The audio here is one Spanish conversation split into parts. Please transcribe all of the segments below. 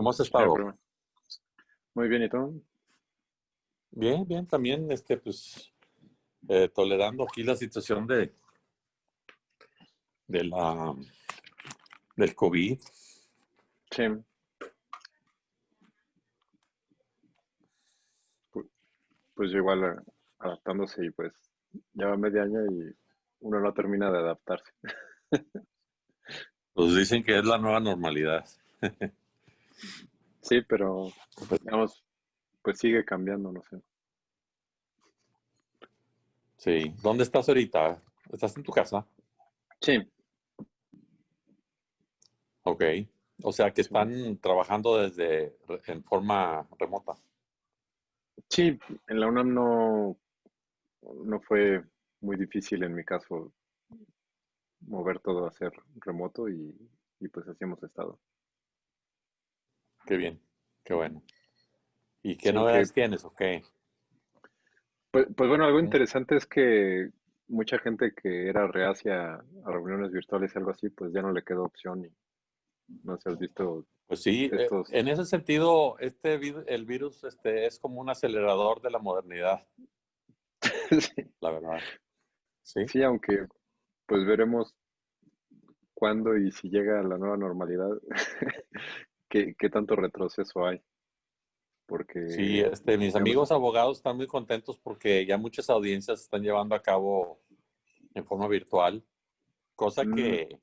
¿Cómo has estado? Muy bien, ¿y tú? Bien, bien, también, este, pues, eh, tolerando aquí la situación de, de la, del COVID. Sí. Pu- Pues igual eh, adaptándose y pues lleva medio año y uno no termina de adaptarse. Pues dicen que es la nueva normalidad. Sí, pero digamos, pues sigue cambiando, no sé. Sí. ¿Dónde estás ahorita? ¿Estás en tu casa? Sí, Ok. O sea que Sí. están trabajando desde en forma remota. sí, en la UNAM no, no fue muy difícil en mi caso mover todo a ser remoto y, y pues así hemos estado. Qué bien, qué bueno. ¿Y qué Sí, novedades que- tienes? Ok. Pues, pues bueno, algo interesante es que mucha gente que era reacia a reuniones virtuales y algo así, pues ya no le quedó opción y no sé, has visto Pues sí, eh, estos... en ese sentido, este el virus este, es como un acelerador de la modernidad, Sí, la verdad. Sí, sí, aunque pues veremos cuándo y si llega la nueva normalidad, qué, qué tanto retroceso hay. Porque, sí, este, mis amigos abogados están muy contentos porque ya muchas audiencias se están llevando a cabo en forma virtual, cosa Mm. que,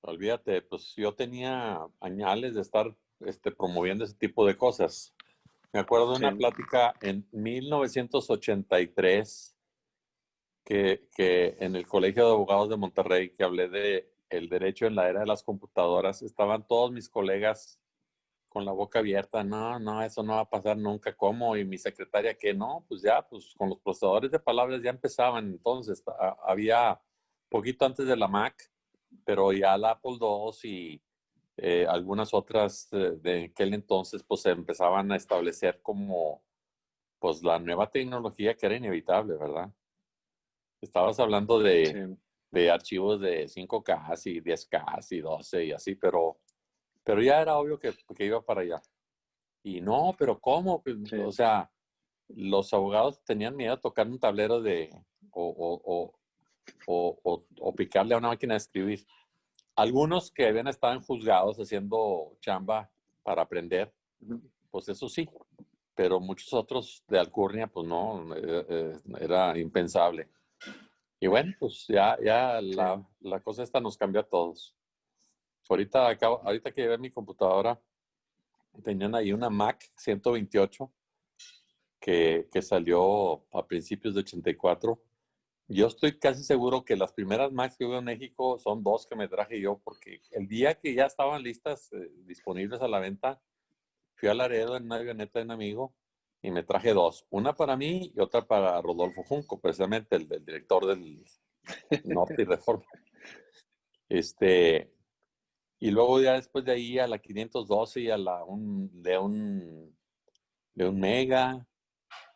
olvídate, pues yo tenía añales de estar este, promoviendo ese tipo de cosas. Me acuerdo de una Sí. plática en 1983 que, que en el Colegio de Abogados de Monterrey, que hablé de el derecho en la era de las computadoras, estaban todos mis colegas con la boca abierta, no, no, eso no va a pasar nunca, ¿cómo? Y mi secretaria que no, pues ya, pues con los procesadores de palabras ya empezaban, entonces había poquito antes de la Mac, pero ya la Apple II y eh, algunas otras de aquel entonces, pues se empezaban a establecer como, pues la nueva tecnología que era inevitable, ¿verdad? Estabas hablando de, de archivos de 5K y 10K y 12 y así, pero, pero ya era obvio que, que iba para allá. Y no, pero ¿cómo? Pues, Sí. O sea, los abogados tenían miedo a tocar un tablero de, o, o, o, o, picarle a una máquina de escribir. Algunos que habían estado en juzgados haciendo chamba para aprender, pues eso sí, pero muchos otros de Alcurnia, pues no, eh, eh, era impensable. Y bueno, pues ya, ya la, la cosa esta nos cambió a todos. Ahorita, acabo, ahorita que llevé mi computadora, tenían ahí una Mac 128 que, que salió a principios de 84. Yo estoy casi seguro que las primeras Macs que hubo en México son dos que me traje yo, porque el día que ya estaban listas, eh, disponibles a la venta, fui a Laredo en una avioneta de un amigo y me traje dos. Una para mí y otra para Rodolfo Junco, precisamente el, director del Norte y Reforma. Este, y luego ya después de ahí a la 512 y a la un, de un de un Mega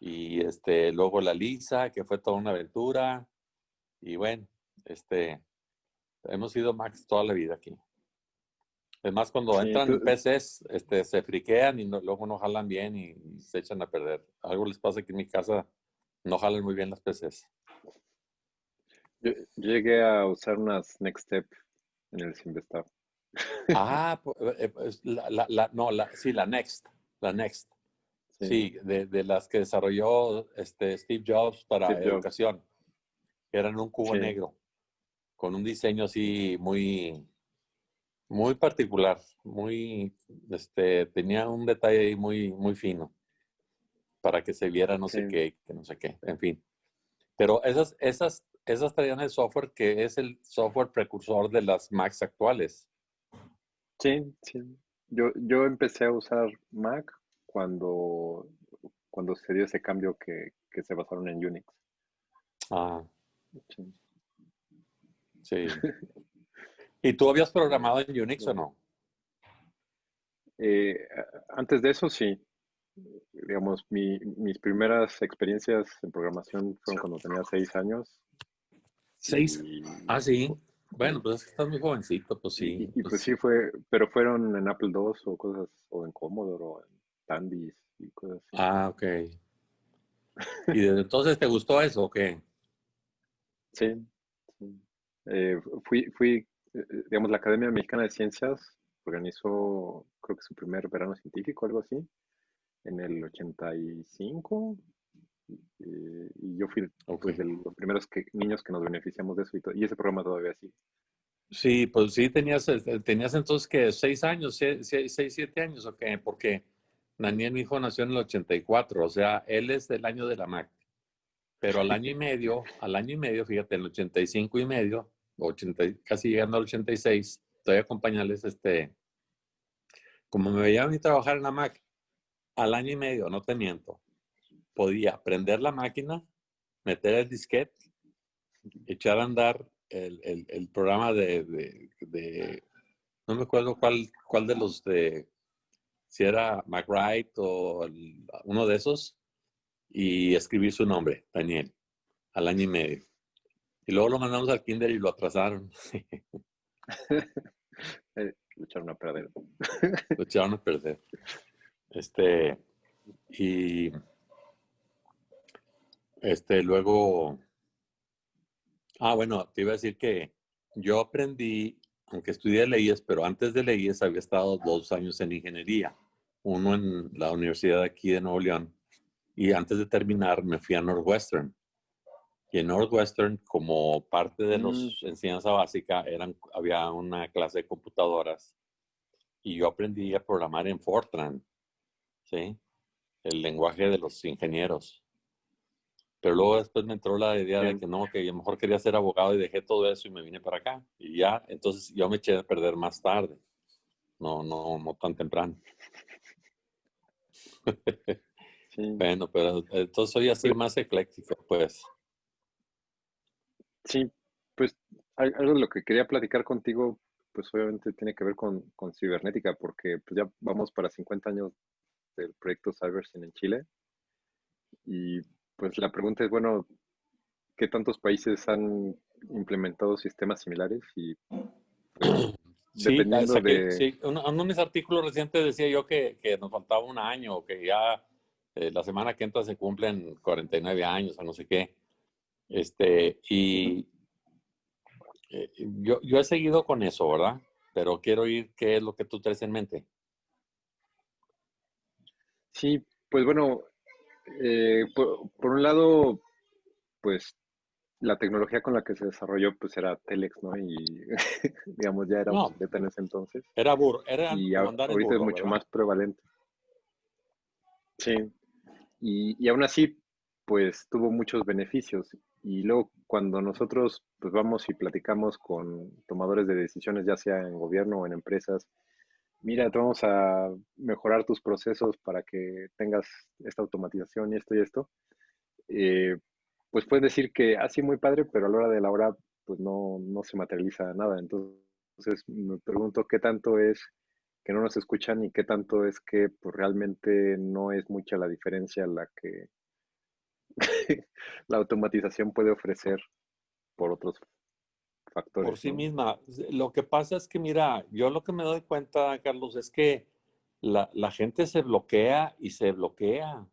y este luego la Lisa, que fue toda una aventura. Y bueno, este hemos sido Max toda la vida aquí. Es más, cuando Sí, entran tú- PCs, este, se friquean y no- luego no jalan bien y, y se echan a perder. Algo les pasa que en mi casa no jalan muy bien las PCs. Yo, yo llegué a usar unas Next Step en el Simvestab. Ah, eh, pues, la, la- la- no, la, sí, la Next, la Next. Sí, de, de las que desarrolló este Steve Jobs para Steve Jobs. educación. Eran un cubo Sí. negro, con un diseño así muy, muy particular, muy, este, tenía un detalle ahí muy, muy fino para que se viera no sé qué, que no sé qué, en fin. Pero esas, esas, esas traían el software que es el software precursor de las Macs actuales. Sí, sí. Yo, yo empecé a usar Mac cuando, cuando se dio ese cambio que, que se basaron en Unix. Ah, Sí. sí. ¿Y tú habías programado en Unix o no? Eh, antes de eso, sí. Digamos, mi- mis primeras experiencias en programación fueron cuando tenía seis años. Seis. Y, Ah, sí. Bueno, pues es que estás muy jovencito, pues sí. Y, pues, sí fue, pero fueron en Apple II o cosas, o en Commodore o en Tandy y cosas así. Ah, ok. ¿Y desde entonces te gustó eso o qué? Sí. Eh, fui, fui, digamos, la Academia Mexicana de Ciencias organizó, creo que su primer verano científico, algo así, en el 85. Eh, y yo fui pues, de los primeros que, niños que nos beneficiamos de eso y, y ese programa todavía sigue. Sí, pues sí, tenías, este, tenías entonces que seis años, seis, seis, siete años, ¿o qué? Porque Daniel, mi hijo, nació en el 84, o sea, él es del año de la Mac. Pero al año y medio, al año y medio, fíjate, el 85 y medio, 80, casi llegando al 86, estoy acompañarles, este, como me veía a mí trabajar en la Mac, al año y medio, no te miento, podía prender la máquina, meter el disquete, echar a andar el, programa de, no me acuerdo cuál, cuál de los de, si era McWright o uno de esos, y escribir su nombre, Daniel, al año y medio. Y luego lo mandamos al kinder y lo atrasaron. Eh, lo echaron a perder. lo echaron a perder. Este, y este, luego, ah, bueno, te iba a decir que yo aprendí, aunque estudié leyes, pero antes de leyes había estado dos años en ingeniería, uno en la universidad aquí de Nuevo León, y antes de terminar me fui a Northwestern. En Northwestern, como parte de los mm. enseñanza básica, eran, había una clase de computadoras y yo aprendí a programar en Fortran, ¿sí? El lenguaje de los ingenieros. Pero luego después me entró la idea de que no, que yo mejor quería ser abogado y dejé todo eso y me vine para acá. Y ya, entonces yo me eché a perder más tarde. No, no, no tan temprano. Bueno, pero entonces soy así más ecléctico, pues. Sí, pues algo de lo que quería platicar contigo, pues obviamente tiene que ver con, con cibernética, porque pues ya vamos para 50 años del proyecto CyberSyn en Chile. Y pues la pregunta es, bueno, ¿qué tantos países han implementado sistemas similares? Y pues, dependiendo de... Sí, uno, de mis artículos recientes decía yo que, que nos faltaba un año, que ya eh, la semana que entra se cumplen 49 años o no sé qué. Este, y eh, yo, yo he seguido con eso, ¿verdad? Pero quiero oír qué es lo que tú traes en mente. Sí, pues bueno, eh, por, un lado, pues la tecnología con la que se desarrolló pues era Telex, ¿no? Y digamos ya era no, en ese entonces. Era burro, era y ahorita es mucho más prevalente. Sí. Y, y, aún así, pues tuvo muchos beneficios. Y luego cuando nosotros pues vamos y platicamos con tomadores de decisiones, ya sea en gobierno o en empresas, mira, te vamos a mejorar tus procesos para que tengas esta automatización y esto y esto, eh, pues puedes decir que así ah, muy padre, pero a la hora de la hora, pues no, no se materializa nada. Entonces me pregunto qué tanto es que no nos escuchan y qué tanto es que pues, realmente no es mucha la diferencia la que la automatización puede ofrecer por otros por sí misma. Lo que pasa es que, mira, yo lo que me doy cuenta, Carlos, es que la, gente se bloquea y se bloquea.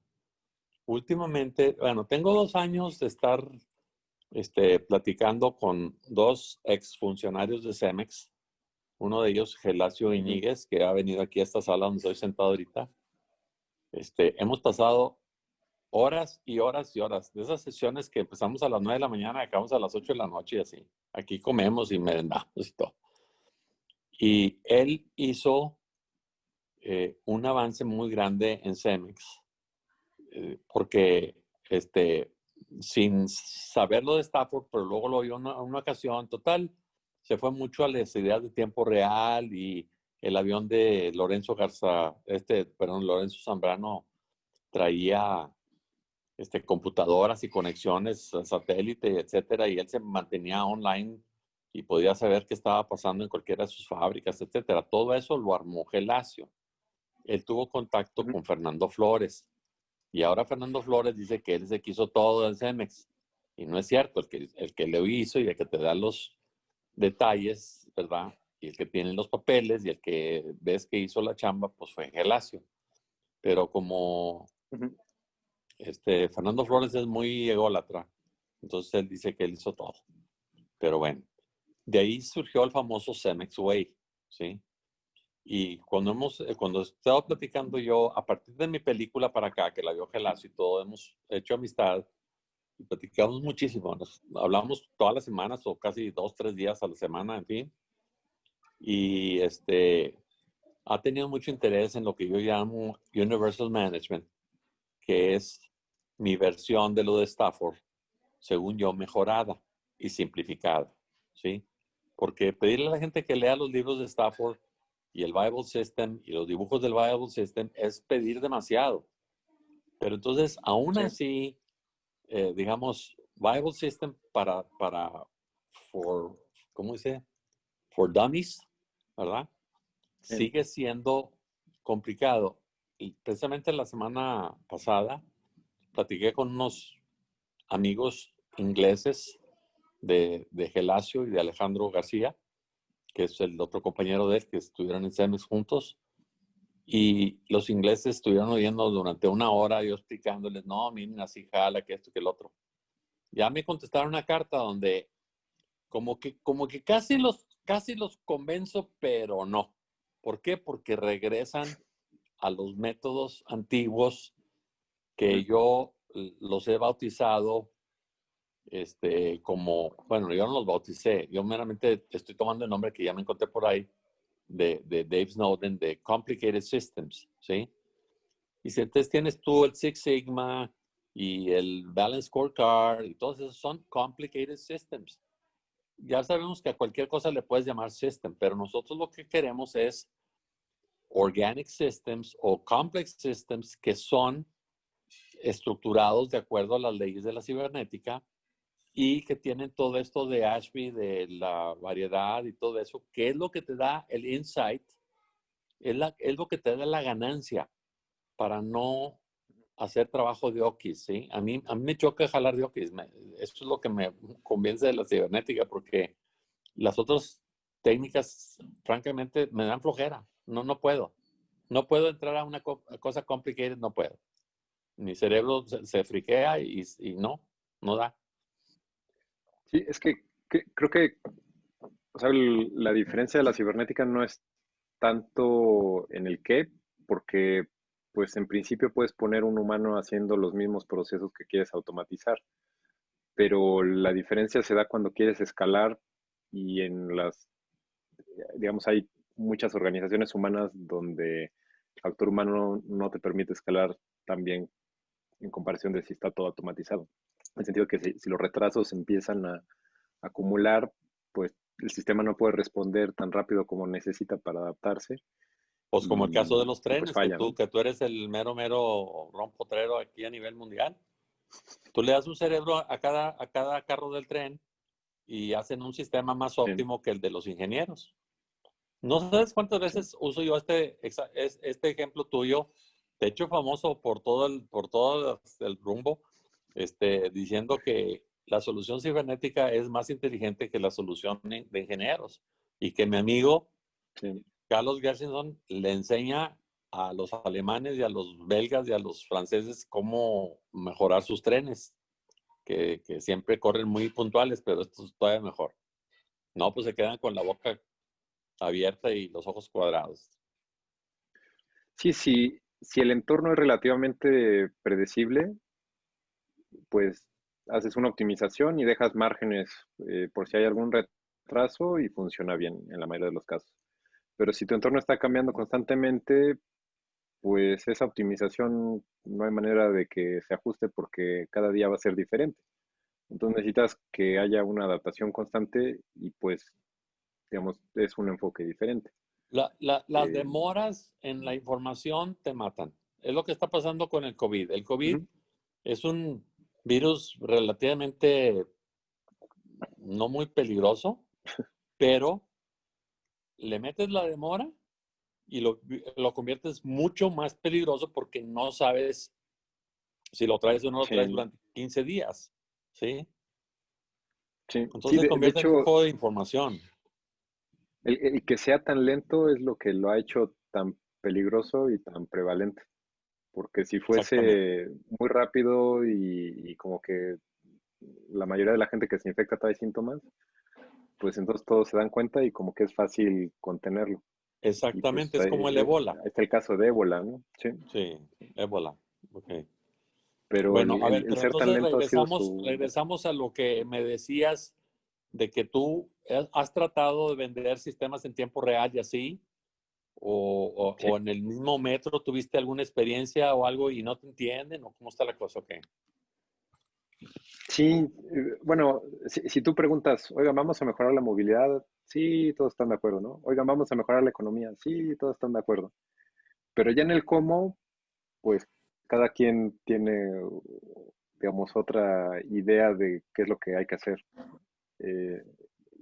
Últimamente, bueno, tengo dos años de estar este, platicando con dos exfuncionarios de Cemex. Uno de ellos, Gelacio Iñiguez, que ha venido aquí a esta sala donde estoy sentado ahorita. Este, hemos pasado horas y horas y horas. De esas sesiones que empezamos a las 9 de la mañana acabamos a las 8 de la noche y así. Aquí comemos y merendamos y todo. Y él hizo eh, un avance muy grande en Cemex, eh, porque este, sin saberlo de Stafford, pero luego lo vio en una, una, ocasión, total, se fue mucho a las ideas de tiempo real y el avión de Lorenzo Garza, este, perdón, Lorenzo Zambrano traía este, computadoras y conexiones satélite, etcétera, y él se mantenía online y podía saber qué estaba pasando en cualquiera de sus fábricas, etcétera. Todo eso lo armó Gelacio. Él tuvo contacto con Fernando Flores y ahora Fernando Flores dice que él se quiso todo en Cemex y no es cierto. El que, el que lo hizo y el que te da los, detalles, ¿verdad? Y el que tiene los papeles y el que ves que hizo la chamba, pues fue Gelacio. Pero como este, Fernando Flores es muy ególatra, entonces él dice que él hizo todo. Pero bueno, de ahí surgió el famoso Cemex Way, ¿sí? Y cuando hemos, eh, cuando he estado platicando yo, a partir de mi película para acá, que la vio Gelacio y todo, hemos hecho amistad y platicamos muchísimo. Nos hablamos todas las semanas o casi dos, tres días a la semana, en fin. Y este, ha tenido mucho interés en lo que yo llamo Universal Management, que es mi versión de lo de Stafford, según yo, mejorada y simplificada, ¿sí? Porque pedirle a la gente que lea los libros de Stafford y el Bible System y los dibujos del Bible System es pedir demasiado. Pero entonces, aún así, eh, digamos, Bible System para, para, for, ¿cómo dice? For dummies, ¿verdad? Sigue siendo complicado. Y precisamente la semana pasada platiqué con unos amigos ingleses de, de Gelacio y de Alejandro García, que es el otro compañero de él, que estuvieron en CEMEX juntos. Y los ingleses estuvieron oyendo durante una hora yo explicándoles, no, miren, así jala, que esto, que el otro. Ya me contestaron una carta donde como que, como que casi, los, casi los convenzo, pero no. ¿Por qué? Porque regresan a los métodos antiguos que yo los he bautizado este, como, bueno, yo no los bauticé, yo meramente estoy tomando el nombre que ya me encontré por ahí de, de Dave Snowden, de Complicated Systems, ¿sí? Y si entonces tienes tú el Six Sigma y el Balance Scorecard y todos esos son Complicated Systems. Ya sabemos que a cualquier cosa le puedes llamar system, pero nosotros lo que queremos es organic systems o complex systems que son estructurados de acuerdo a las leyes de la cibernética y que tienen todo esto de Ashby, de la variedad y todo eso, que es lo que te da el insight, es, la, es lo que te da la ganancia para no hacer trabajo de okis, ¿sí? A mí, a mí me choca jalar de okis, eso es lo que me convence de la cibernética, porque las otras técnicas, francamente, me dan flojera, no, no puedo. No puedo entrar a una cosa complicada, no puedo. Mi cerebro se, friquea y, y no, no da. Sí, es que, creo que la diferencia de la cibernética no es tanto en el qué, porque pues en principio puedes poner un humano haciendo los mismos procesos que quieres automatizar, pero la diferencia se da cuando quieres escalar y en las, digamos, hay muchas organizaciones humanas donde el factor humano no te permite escalar tan bien en comparación de si está todo automatizado. En el sentido que si, los retrasos empiezan a, acumular, pues el sistema no puede responder tan rápido como necesita para adaptarse. Pues como el caso de los pues, trenes, que, tú, que tú eres el mero, mero rompotrero aquí a nivel mundial. Tú le das un cerebro a cada, a cada carro del tren y hacen un sistema más óptimo que el de los ingenieros. No sabes cuántas veces uso yo este, este ejemplo tuyo de hecho famoso por todo el, por todo el rumbo, este, diciendo que la solución cibernética es más inteligente que la solución de ingenieros y que mi amigo Carlos Gershenson le enseña a los alemanes y a los belgas y a los franceses cómo mejorar sus trenes, que, que siempre corren muy puntuales, pero esto es todavía mejor. No, pues se quedan con la boca abierta y los ojos cuadrados. Sí, sí, si el entorno es relativamente predecible, pues haces una optimización y dejas márgenes eh, por si hay algún retraso y funciona bien en la mayoría de los casos. Pero si tu entorno está cambiando constantemente, pues esa optimización no hay manera de que se ajuste porque cada día va a ser diferente. Entonces necesitas que haya una adaptación constante y pues, digamos, es un enfoque diferente. Las eh, demoras en la información te matan. Es lo que está pasando con el COVID. El COVID es un virus relativamente no muy peligroso, pero le metes la demora y lo, lo, conviertes mucho más peligroso porque no sabes si lo traes o no lo traes durante 15 días. ¿Sí? Sí. Entonces se convierte en un juego de información. El, que sea tan lento es lo que lo ha hecho tan peligroso y tan prevalente. Porque si fuese muy rápido y, como que la mayoría de la gente que se infecta trae síntomas, pues entonces todos se dan cuenta y como que es fácil contenerlo. Pues, Exactamente, es como el ébola. Es el caso de ébola, ¿no? Sí, sí ébola. Ok. Pero bueno, a ver, entonces regresamos, regresamos a lo que me decías de que tú has tratado de vender sistemas en tiempo real y así, o, o, en el mismo metro tuviste alguna experiencia o algo y no te entienden, o cómo está la cosa, ¿ok? Sí, eh, bueno, si, tú preguntas, oiga, vamos a mejorar la movilidad, sí, todos están de acuerdo, ¿no? Oigan, vamos a mejorar la economía, sí, todos están de acuerdo. Pero ya en el cómo, pues cada quien tiene, digamos, otra idea de qué es lo que hay que hacer. Eh,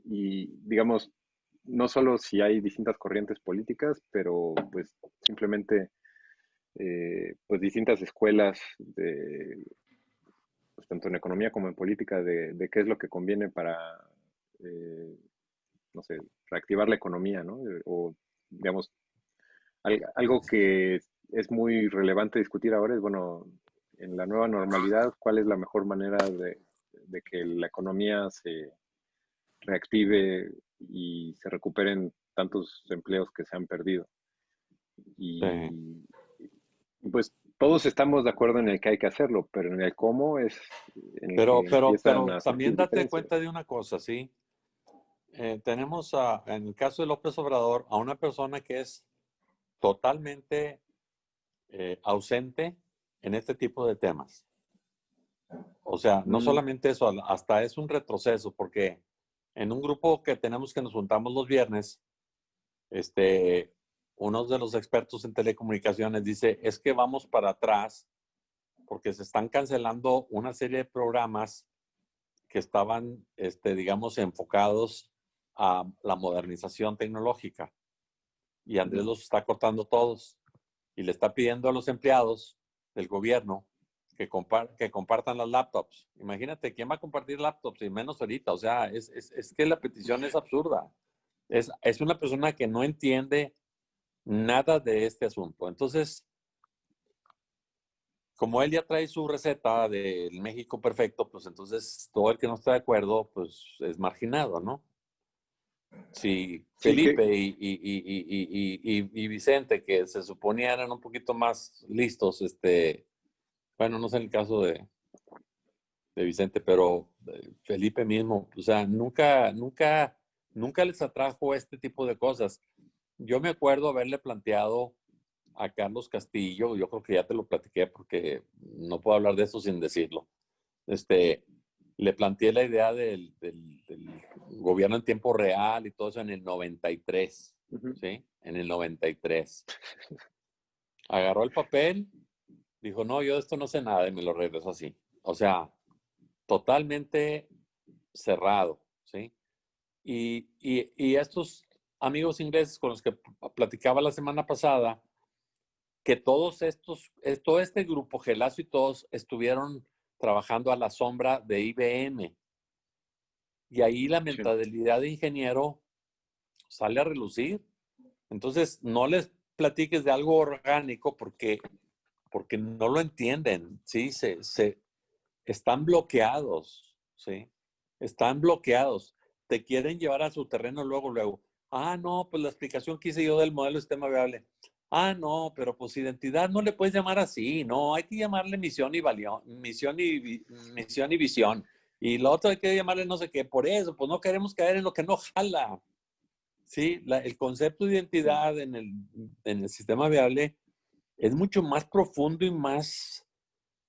y, digamos, no solo si hay distintas corrientes políticas, pero pues simplemente, eh, pues distintas escuelas de, pues, tanto en economía como en política, de, qué es lo que conviene para, eh, no sé, reactivar la economía, ¿no? O, digamos, algo que es muy relevante discutir ahora es, bueno, en la nueva normalidad, ¿cuál es la mejor manera de, que la economía se reactive y se recuperen tantos empleos que se han perdido? Y, pues todos estamos de acuerdo en el que hay que hacerlo, pero en el cómo es... pero pero, pero también date cuenta de una cosa, ¿sí? Eh, tenemos a, en el caso de López Obrador a una persona que es totalmente eh, ausente en este tipo de temas. O sea, no mm. solamente eso, hasta es un retroceso, porque en un grupo que tenemos que nos juntamos los viernes, este, uno de los expertos en telecomunicaciones dice, es que vamos para atrás porque se están cancelando una serie de programas que estaban, este, digamos, enfocados a la modernización tecnológica. Y Andrés los está cortando todos y le está pidiendo a los empleados del gobierno que, que compartan las laptops. Imagínate, ¿quién va a compartir laptops? Y menos ahorita. O sea, es, es, es que la petición es absurda. Es, es, una persona que no entiende nada de este asunto. Entonces, como él ya trae su receta del México perfecto, pues entonces todo el que no está de acuerdo, pues es marginado, ¿no? Sí, Felipe y, Vicente, que se suponía eran un poquito más listos, este, bueno, no sé en el caso de, de Vicente, pero eh, Felipe mismo, o sea, nunca, nunca, nunca les atrajo este tipo de cosas. Yo me acuerdo haberle planteado a Carlos Castillo, yo creo que ya te lo platiqué porque no puedo hablar de eso sin decirlo. Este, le planteé la idea del, gobierno en tiempo real y todo eso en el 93, ¿sí? En el 93. Agarró el papel, dijo, no, yo de esto no sé nada y me lo regresó así. O sea, totalmente cerrado, ¿sí? Y, y, estos amigos ingleses con los que platicaba la semana pasada, que todos estos, todo este grupo, Gelazo y todos, estuvieron trabajando a la sombra de IBM. Y ahí la mentalidad de ingeniero sale a relucir. Entonces, no les platiques de algo orgánico porque, porque no lo entienden, ¿sí? Se, se, están bloqueados, ¿sí? Están bloqueados. Te quieren llevar a su terreno luego, luego. Ah, no, pues la explicación que hice yo del modelo de sistema viable. Ah, no, pero pues identidad no le puedes llamar así, no, hay que llamarle misión y valión, misión y, misión y visión. Y lo otro hay que llamarle no sé qué, por eso, pues no queremos caer en lo que no jala. Sí, el concepto de identidad en el, en el sistema viable es mucho más profundo y más,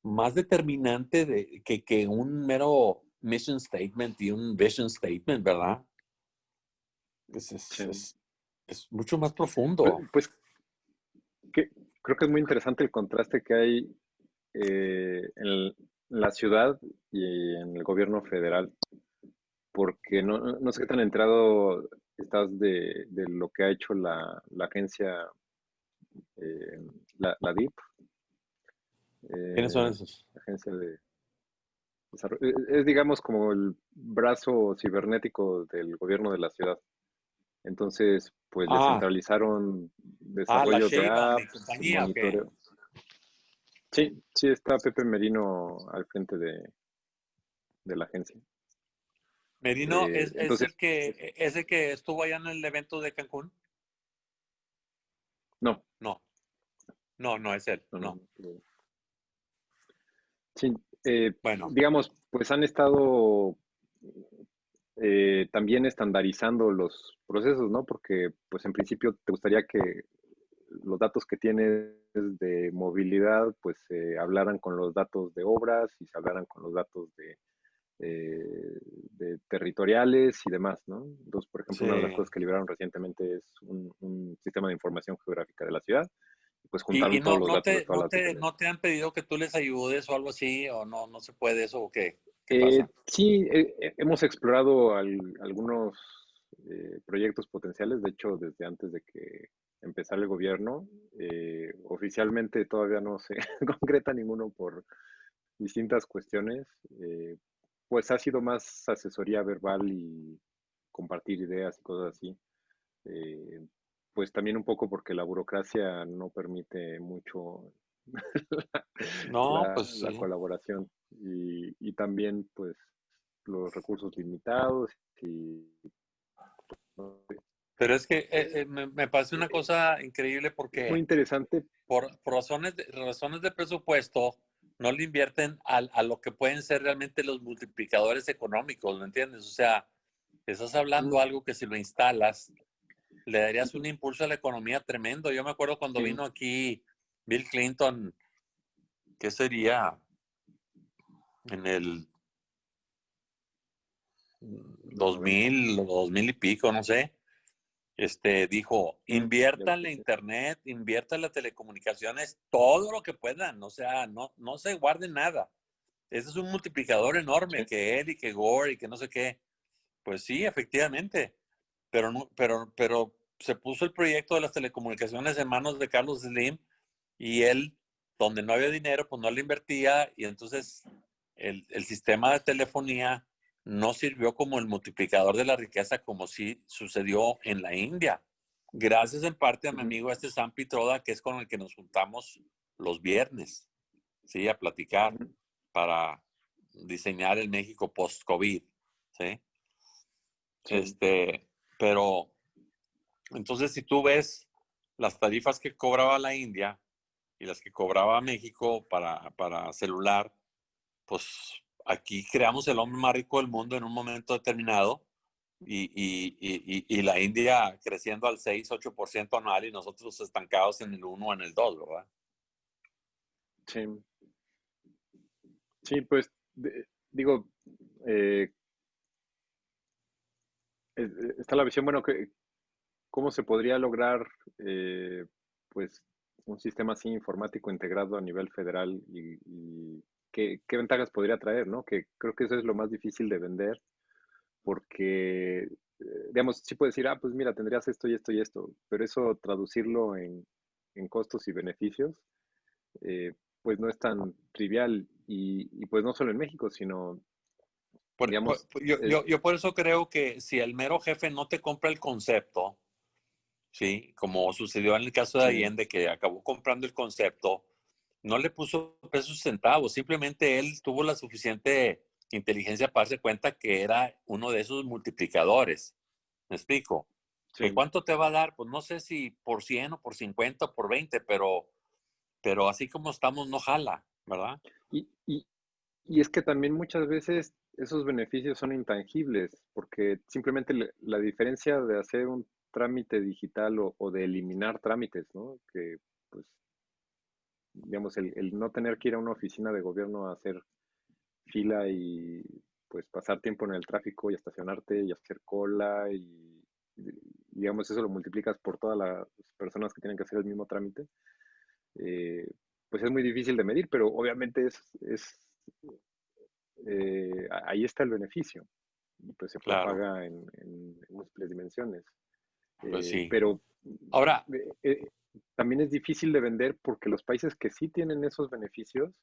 más determinante de, que, que un mero mission statement y un vision statement, ¿verdad? Es, es, es, mucho más profundo. Pues, pues creo que es muy interesante el contraste que hay eh, en la ciudad y en el gobierno federal, porque no, no sé qué tan entrado estás de, lo que ha hecho la, agencia, eh, la, DIP. ¿Quiénes son eh, esos? agencia de Es, digamos, como el brazo cibernético del gobierno de la ciudad Entonces, pues Ah. descentralizaron Ah, la desarrollo de apps, compañía. Sí, sí, está Pepe Merino al frente de, de la agencia. Merino Eh, es, es el que es el que estuvo allá en el evento de Cancún. No, No, no, es él. no, No. Sí, eh, Bueno, digamos, pues han estado eh, también estandarizando los procesos, ¿no? Porque, pues en principio te gustaría que los datos que tienes de movilidad, pues se hablaran con los datos de obras y se hablaran con los datos de, eh, de territoriales y demás, ¿no? Entonces, por ejemplo, una de las cosas que liberaron recientemente es un, un sistema de información geográfica de la ciudad. Y Pues y, juntaron y todos no, los no datos te, no te, localidades. no te han pedido que tú les ayudes o algo así, o no, no se puede eso, o qué, qué Eh, pasa. sí, eh, eh, hemos explorado al- algunos eh, proyectos potenciales, de hecho, desde antes de que empezara el gobierno. oficialmente todavía no se concreta ninguno por distintas cuestiones. pues ha sido más asesoría verbal y compartir ideas y cosas así. Eh, pues también un poco porque la burocracia no permite mucho No, la, pues la sí. colaboración y, y también pues los recursos limitados. Pero es que eh, eh, me, me parece una cosa increíble es muy porque interesante por, por razones, de, razones de presupuesto no le invierten al- a, lo que pueden ser realmente los multiplicadores económicos, ¿me entiendes? O sea, estás hablando Mm. algo que si lo instalas, le darías un impulso a la economía tremendo. Yo me acuerdo cuando Sí. vino aquí Bill Clinton, ¿qué sería? En el 2000 o 2000 y pico, no sé. Este dijo, invierta en la internet, invierta en las telecomunicaciones, todo lo que puedan, o sea, no, no se guarde nada. Ese es un multiplicador enorme que él y que Gore y que no sé qué. Pues sí, efectivamente. Pero pero, pero se puso el proyecto de las telecomunicaciones en manos de Carlos Slim y él, donde no había dinero, pues no le invertía y entonces el, el sistema de telefonía no sirvió como el multiplicador de la riqueza como sí sucedió en la India. Gracias en parte a mi amigo este Sam Pitroda, que es con el que nos juntamos los viernes, ¿sí? A platicar para diseñar el México post-COVID. Sí. Este, pero entonces si tú ves las tarifas que cobraba la India y las que cobraba México para, para celular, pues aquí creamos el hombre más rico del mundo en un momento determinado y, y, y, y, la India creciendo al 6, 8% anual y nosotros estancados en el 1 o en el 2, ¿verdad? Sí. Sí, pues digo, eh, está la visión, bueno, que cómo se podría lograr eh, pues un sistema así informático integrado a nivel federal y, y qué, qué ventajas podría traer, ¿no? Que creo que eso es lo más difícil de vender porque, eh, digamos, sí puedes decir, ah, pues mira, tendrías esto y esto y esto, pero eso traducirlo en, en costos y beneficios, eh, pues no es tan trivial y, y, pues no solo en México, sino, Por, digamos, por, yo, es, yo, yo, por eso creo que si el mero jefe no te compra el concepto, ¿sí? Como sucedió en el caso de Allende, que acabó comprando el concepto, no le puso pesos centavos, simplemente él tuvo la suficiente inteligencia para darse cuenta que era uno de esos multiplicadores. ¿Me explico? ¿Que sí, ¿Cuánto te va a dar? Pues no sé si por 100 o por 50 o por 20, pero, pero así como estamos, no jala, ¿verdad? Y, y, y es que también muchas veces esos beneficios son intangibles, porque simplemente le- la diferencia de hacer un trámite digital o, o de eliminar trámites, ¿no? Que, pues, digamos, el, el no tener que ir a una oficina de gobierno a hacer fila y, pues, pasar tiempo en el tráfico y estacionarte y hacer cola y, digamos, eso lo multiplicas por todas las personas que tienen que hacer el mismo trámite, eh, pues es muy difícil de medir, pero obviamente es, es eh, ahí está el beneficio y pues se Claro, propaga en, en múltiples dimensiones. Pues Eh, sí. pero Ahora, eh, eh, también es difícil de vender porque los países que sí tienen esos beneficios,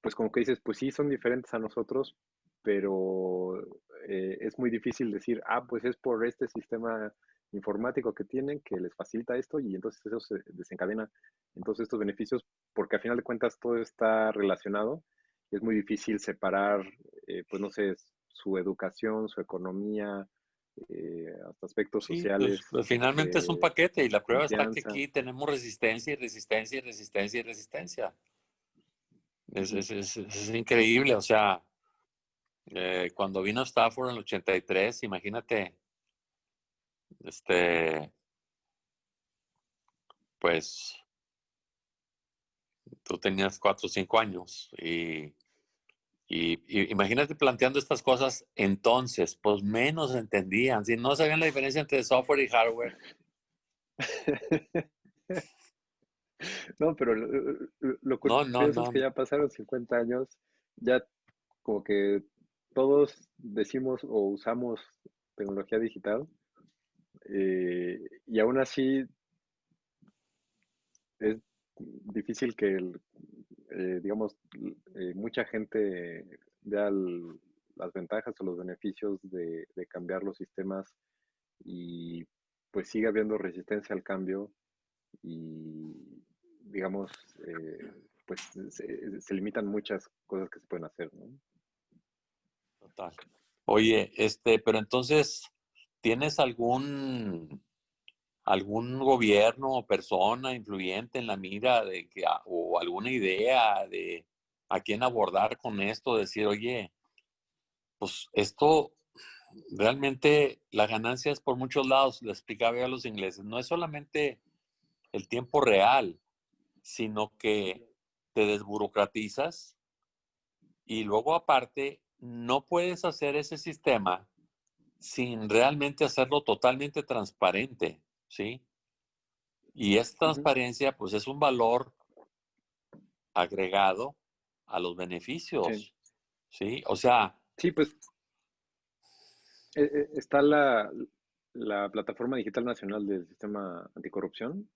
pues como que dices, pues sí son diferentes a nosotros, pero eh, es muy difícil decir, ah, pues es por este sistema informático que tienen que les facilita esto y entonces eso se desencadena en todos estos beneficios porque al final de cuentas todo está relacionado y es muy difícil separar, eh, pues no sé, su educación, su economía, eh, hasta aspectos Sí, pues, sociales. pues, finalmente es un eh, paquete y la prueba está que aquí tenemos resistencia y resistencia y resistencia y resistencia. Es, es- es- es increíble, o sea, eh, cuando vino Stafford en el 83, imagínate, este, pues tú tenías cuatro o cinco años y, y- y imagínate planteando estas cosas entonces, pues menos entendían, si no sabían la diferencia entre software y hardware. No, pero lo, lo- lo No, no, curioso es que ya pasaron 50 años, ya como que todos decimos o usamos tecnología digital eh, y aún así es difícil que, el- eh, digamos, eh, mucha gente vea las ventajas o los beneficios de, de cambiar los sistemas y pues sigue habiendo resistencia al cambio y, digamos, eh, pues se, se limitan muchas cosas que se pueden hacer, ¿no? total. Oye, este, pero entonces, ¿tienes algún algún gobierno o persona influyente en la mira de que a- o alguna idea de a quién abordar con esto, decir, oye, pues esto realmente la ganancia es por muchos lados, le explicaba yo a los ingleses, no es solamente el tiempo real, sino que te desburocratizas y luego aparte no puedes hacer ese sistema sin realmente hacerlo totalmente transparente, ¿sí? Y esta transparencia, pues es un valor agregado a los beneficios, ¿sí? O sea, Sí, pues eh, eh, está la, la Plataforma Digital Nacional del Sistema Anticorrupción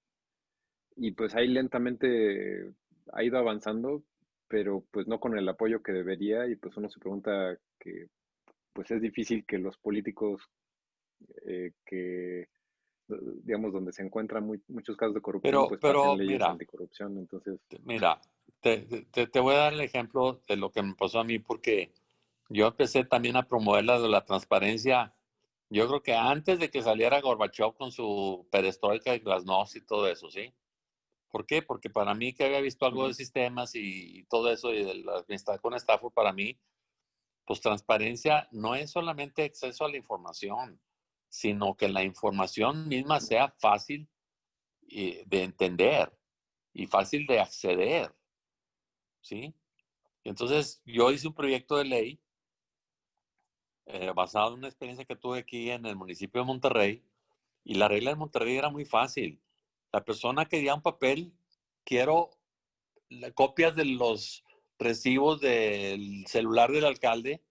y pues ahí lentamente ha ido avanzando, pero pues no con el apoyo que debería y pues uno se pregunta que pues es difícil que los políticos eh, que digamos donde se encuentran muy- muchos casos de corrupción pero, pues pero leyes mira, anticorrupción, entonces mira, te, te- te voy a dar el ejemplo de lo que me pasó a mí porque yo empecé también a promover la de la transparencia. Yo creo que antes de que saliera Gorbachev con su perestroika y glasnost y todo eso, ¿sí? ¿Por qué? Porque para mí que había visto algo de sistemas y, y todo eso y de la amistad con Stafford, para mí, pues transparencia no es solamente acceso a la información, sino que la información misma sea fácil eh, de entender y fácil de acceder, ¿sí? Entonces, yo hice un proyecto de ley eh, basado en una experiencia que tuve aquí en el municipio de Monterrey y la regla de Monterrey era muy fácil. La persona quería un papel, quiero copias de los recibos del celular del alcalde.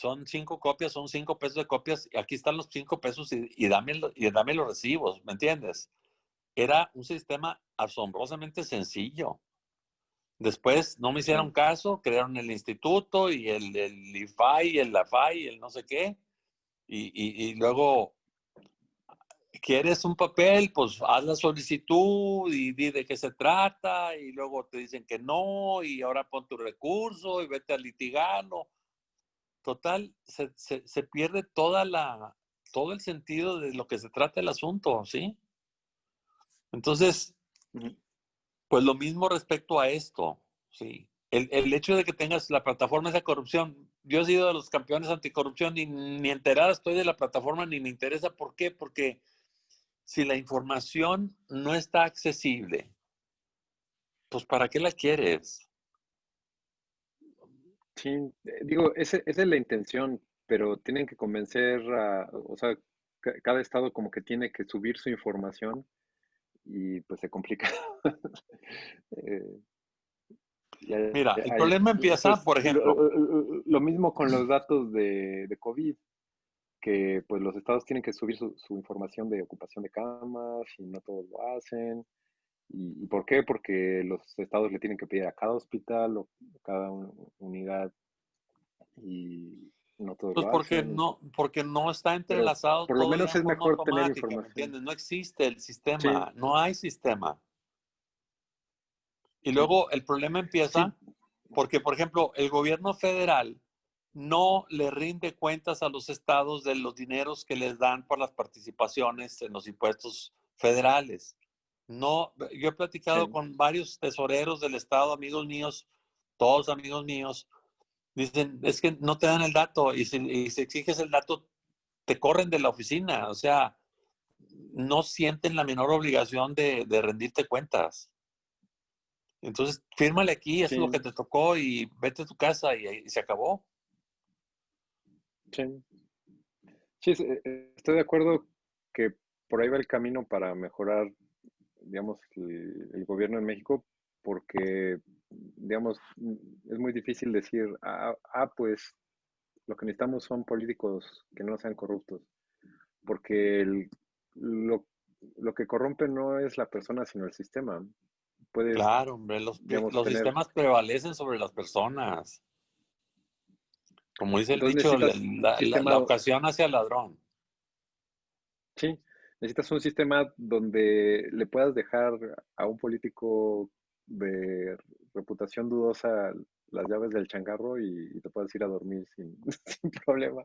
Son cinco copias, son cinco pesos de copias. Y aquí están los cinco pesos y, y dame, y dame los recibos, ¿me entiendes? Era un sistema asombrosamente sencillo. Después no me hicieron caso, crearon el instituto y el, el IFAI el LAFAI y el no sé qué. Y, y- y luego, ¿quieres un papel? Pues haz la solicitud y di de qué se trata. Y luego te dicen que no y ahora pon tu recurso y vete a litigarlo. Total, se, se- se pierde toda la, todo el sentido de lo que se trata el asunto, ¿sí? Entonces, Pues lo mismo respecto a esto, sí. El, el hecho de que tengas la plataforma de corrupción, yo he sido de los campeones anticorrupción y ni enterada estoy de la plataforma ni me interesa. ¿Por qué? Porque si la información no está accesible, pues ¿para qué la quieres? Sí, eh, digo, ese- esa es la intención, pero tienen que convencer a, o sea, ca- cada estado como que tiene que subir su información y pues se complica. Eh, Mira, el hay- problema empieza, pues, por lo, ejemplo, lo mismo con los datos de, de COVID, que pues los estados tienen que subir su, su información de ocupación de camas y no todos lo hacen. ¿Y, por qué? Porque los estados le tienen que pedir a cada hospital o cada un- unidad y no todos pues lo porque hacen. no, porque no está entrelazado. por lo todo menos es mejor tener automática, ¿me información. entiendes? No existe el sistema, no hay sistema. Y luego el problema empieza porque, por ejemplo, el gobierno federal no le rinde cuentas a los estados de los dineros que les dan por las participaciones en los impuestos federales. No, yo he platicado Sí. con varios tesoreros del estado, amigos míos, todos amigos míos, dicen, es que no te dan el dato y si, y si exiges el dato, te corren de la oficina. O sea, no sienten la menor obligación de, de rendirte cuentas. Entonces, fírmale aquí, es lo que te tocó y vete a tu casa y, y se acabó. Sí. Sí, es- eh, estoy de acuerdo que por ahí va el camino para mejorar, digamos, el, el gobierno en México, porque, digamos, es muy difícil decir, ah, ah, pues lo que necesitamos son políticos que no sean corruptos, porque el- lo, lo que corrompe no es la persona, sino el sistema. Puedes, Claro, hombre, los, digamos, los tener- sistemas prevalecen sobre las personas. Como dice el Entonces dicho, la, la ocasión hacia el ladrón. Sí, necesitas un sistema donde le puedas dejar a un político de reputación dudosa las llaves del changarro y, y te puedas ir a dormir sin, sin problema.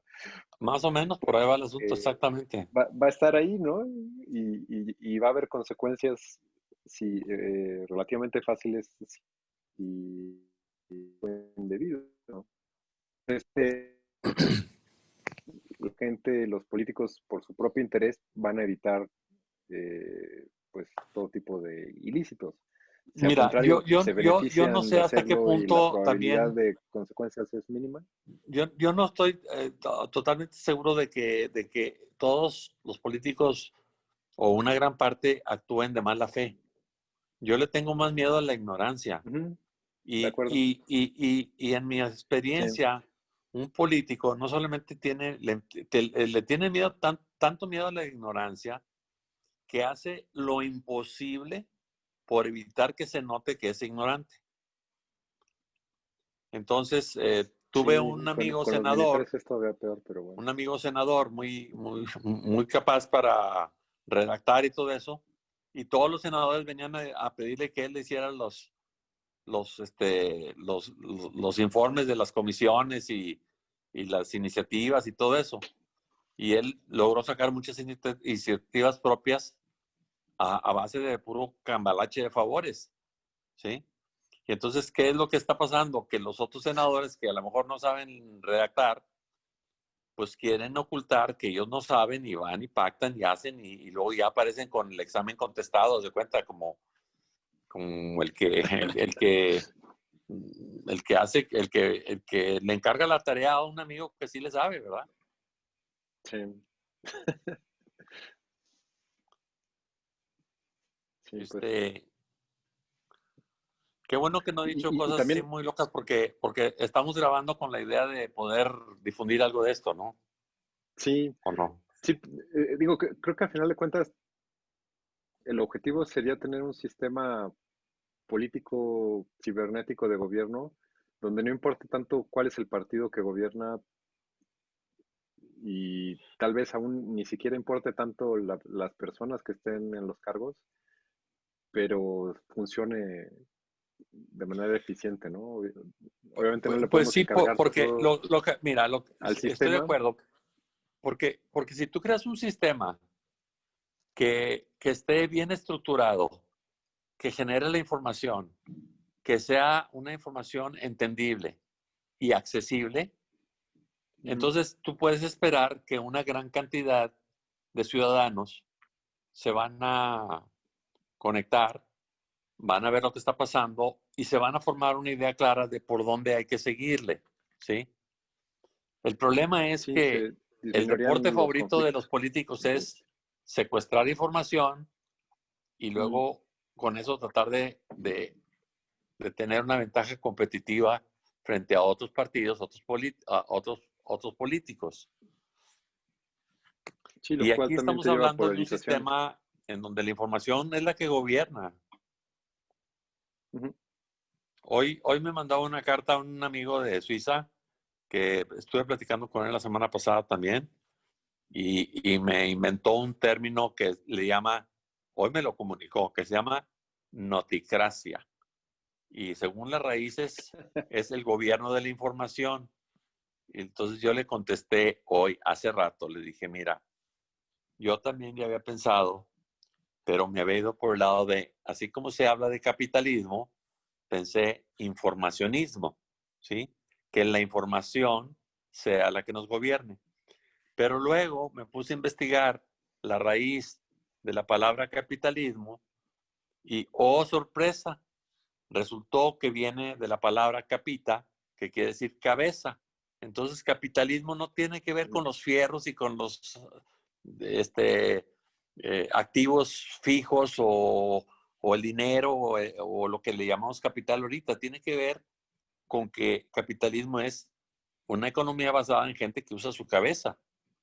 Más o menos por ahí va el asunto, Eh, exactamente. Va, va a estar ahí, ¿no? Y, y- y va a haber consecuencias si, eh, relativamente fáciles y, indebido, ¿no? Este, la gente, los políticos, por su propio interés, van a evitar eh, pues todo tipo de ilícitos. Mira, yo- yo- yo- yo no sé hasta qué punto la también- de consecuencias es mínima. Yo, yo no estoy eh, to- totalmente seguro de que, de que todos los políticos o una gran parte actúen de mala fe. Yo le tengo más miedo a la ignorancia. Acuerdo. y, y, y, y en mi experiencia, un político no solamente tiene, le, te- le tiene miedo, tan- tanto miedo a la ignorancia, que hace lo imposible por evitar que se note que es ignorante. Entonces, eh, tuve Sí, un amigo con senador, peor, pero bueno. un amigo senador muy, muy, muy capaz para redactar y todo eso, y todos los senadores venían a, a pedirle que él le hiciera los, los, este, los, los, informes de las comisiones y, y las iniciativas y todo eso. Y él logró sacar muchas iniciat- iniciativas propias a, base de puro cambalache de favores, ¿sí? Y entonces, ¿qué es lo que está pasando? Que los otros senadores que a lo mejor no saben redactar, pues quieren ocultar que ellos no saben y van y pactan y hacen y, y luego ya aparecen con el examen contestado, de cuenta, como, como el que, el, el que, el que hace, el que, el que le encarga la tarea a un amigo que sí le sabe, ¿verdad? Sí. Sí, pues, Este, qué bueno que no he dicho y- y cosas también- así muy locas porque, porque estamos grabando con la idea de poder difundir algo de esto, ¿no? sí, ¿O no? sí, eh, digo que creo que al final de cuentas el objetivo sería tener un sistema político cibernético de gobierno donde no importa tanto cuál es el partido que gobierna y tal vez aún ni siquiera importe tanto la- las personas que estén en los cargos, pero funcione de manera eficiente, ¿no? Obviamente no le Pues podemos sí, po- encargar porque lo, lo que, mira, lo, al estoy de acuerdo. Porque, porque si tú creas un sistema que, que esté bien estructurado, que genere la información, que sea una información entendible y accesible, entonces tú puedes esperar que una gran cantidad de ciudadanos se van a conectar, van a ver lo que está pasando y se van a formar una idea clara de por dónde hay que seguirle, ¿sí? El problema es Sí, que el deporte favorito de los políticos es secuestrar información y luego con eso tratar de, de- de tener una ventaja competitiva frente a otros partidos, otros, a otros, otros políticos. Sí, Y aquí estamos hablando de un sistema en donde la información es la que gobierna. Hoy, hoy me mandaba una carta a un amigo de Suiza que estuve platicando con él la semana pasada también, y, y me inventó un término que le llama, hoy me lo comunicó, que se llama noticracia. Y según las raíces, es el gobierno de la información. Entonces yo le contesté hoy, hace rato, le dije, mira, yo también ya había pensado, pero me había ido por el lado de, así como se habla de capitalismo, pensé informacionismo, ¿sí? Que la información sea la que nos gobierne. Pero luego me puse a investigar la raíz de la palabra capitalismo y, oh sorpresa, resultó que viene de la palabra capita, que quiere decir cabeza. Entonces, capitalismo no tiene que ver con los fierros y con los este, eh, activos fijos o, el dinero eh, o, lo que le llamamos capital ahorita. Tiene que ver con que capitalismo es una economía basada en gente que usa su cabeza,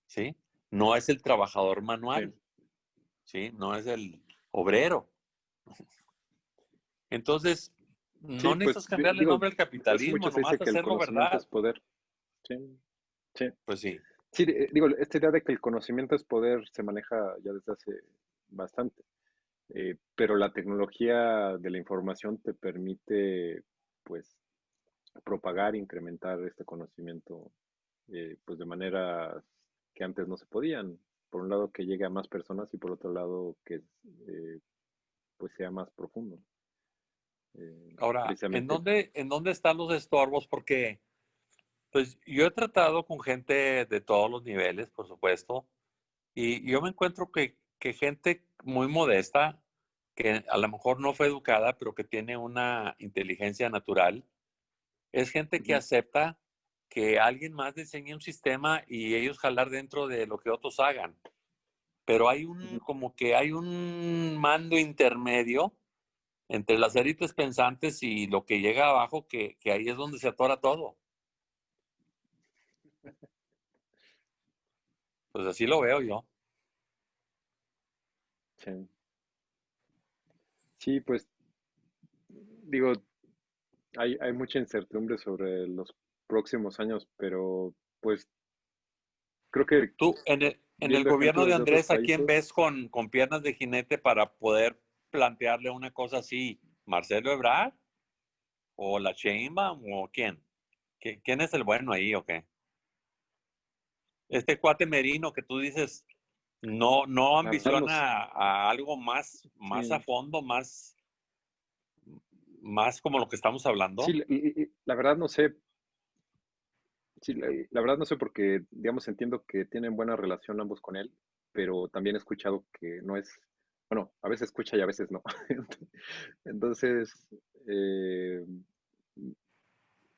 ¿sí? No es el trabajador manual. No es el obrero. Entonces, no pues, necesitas cambiarle el nombre al capitalismo, nomás hacerlo verdad. Es poder. Sí. sí. Pues sí. Sí, eh, digo, esta idea de que el conocimiento es poder se maneja ya desde hace bastante, eh, pero la tecnología de la información te permite, pues, propagar, incrementar este conocimiento, eh, pues, de manera que antes no se podían. Por un lado, que llegue a más personas y por otro lado, que pues sea más profundo. Ahora, ¿en dónde, ¿en dónde están los estorbos? Porque pues yo he tratado con gente de todos los niveles, por supuesto, y yo me encuentro que, gente muy modesta, que a lo mejor no fue educada, pero que tiene una inteligencia natural, es gente que acepta que alguien más diseñe un sistema y ellos jalar dentro de lo que otros hagan. Pero hay un, como que hay un mando intermedio entre las élites pensantes y lo que llega abajo, que, que ahí es donde se atora todo. Pues así lo veo yo. Sí. Sí, pues digo, hay, hay mucha incertidumbre sobre los próximos años, pero pues creo que... Tú, en el, en el gobierno de Andrés, ¿a quién ves con, con piernas de jinete para poder plantearle una cosa así? ¿Marcelo Ebrard? ¿O la Sheinbaum? ¿O quién? ¿Quién es el bueno ahí o qué? este cuate Merino que tú dices, no, no ambiciona a, algo más, más a fondo, más, más como lo que estamos hablando. Sí, la verdad no sé. Sí, la, verdad no sé porque, digamos, entiendo que tienen buena relación ambos con él, pero también he escuchado que no es, bueno, a veces escucha y a veces no. Entonces, eh,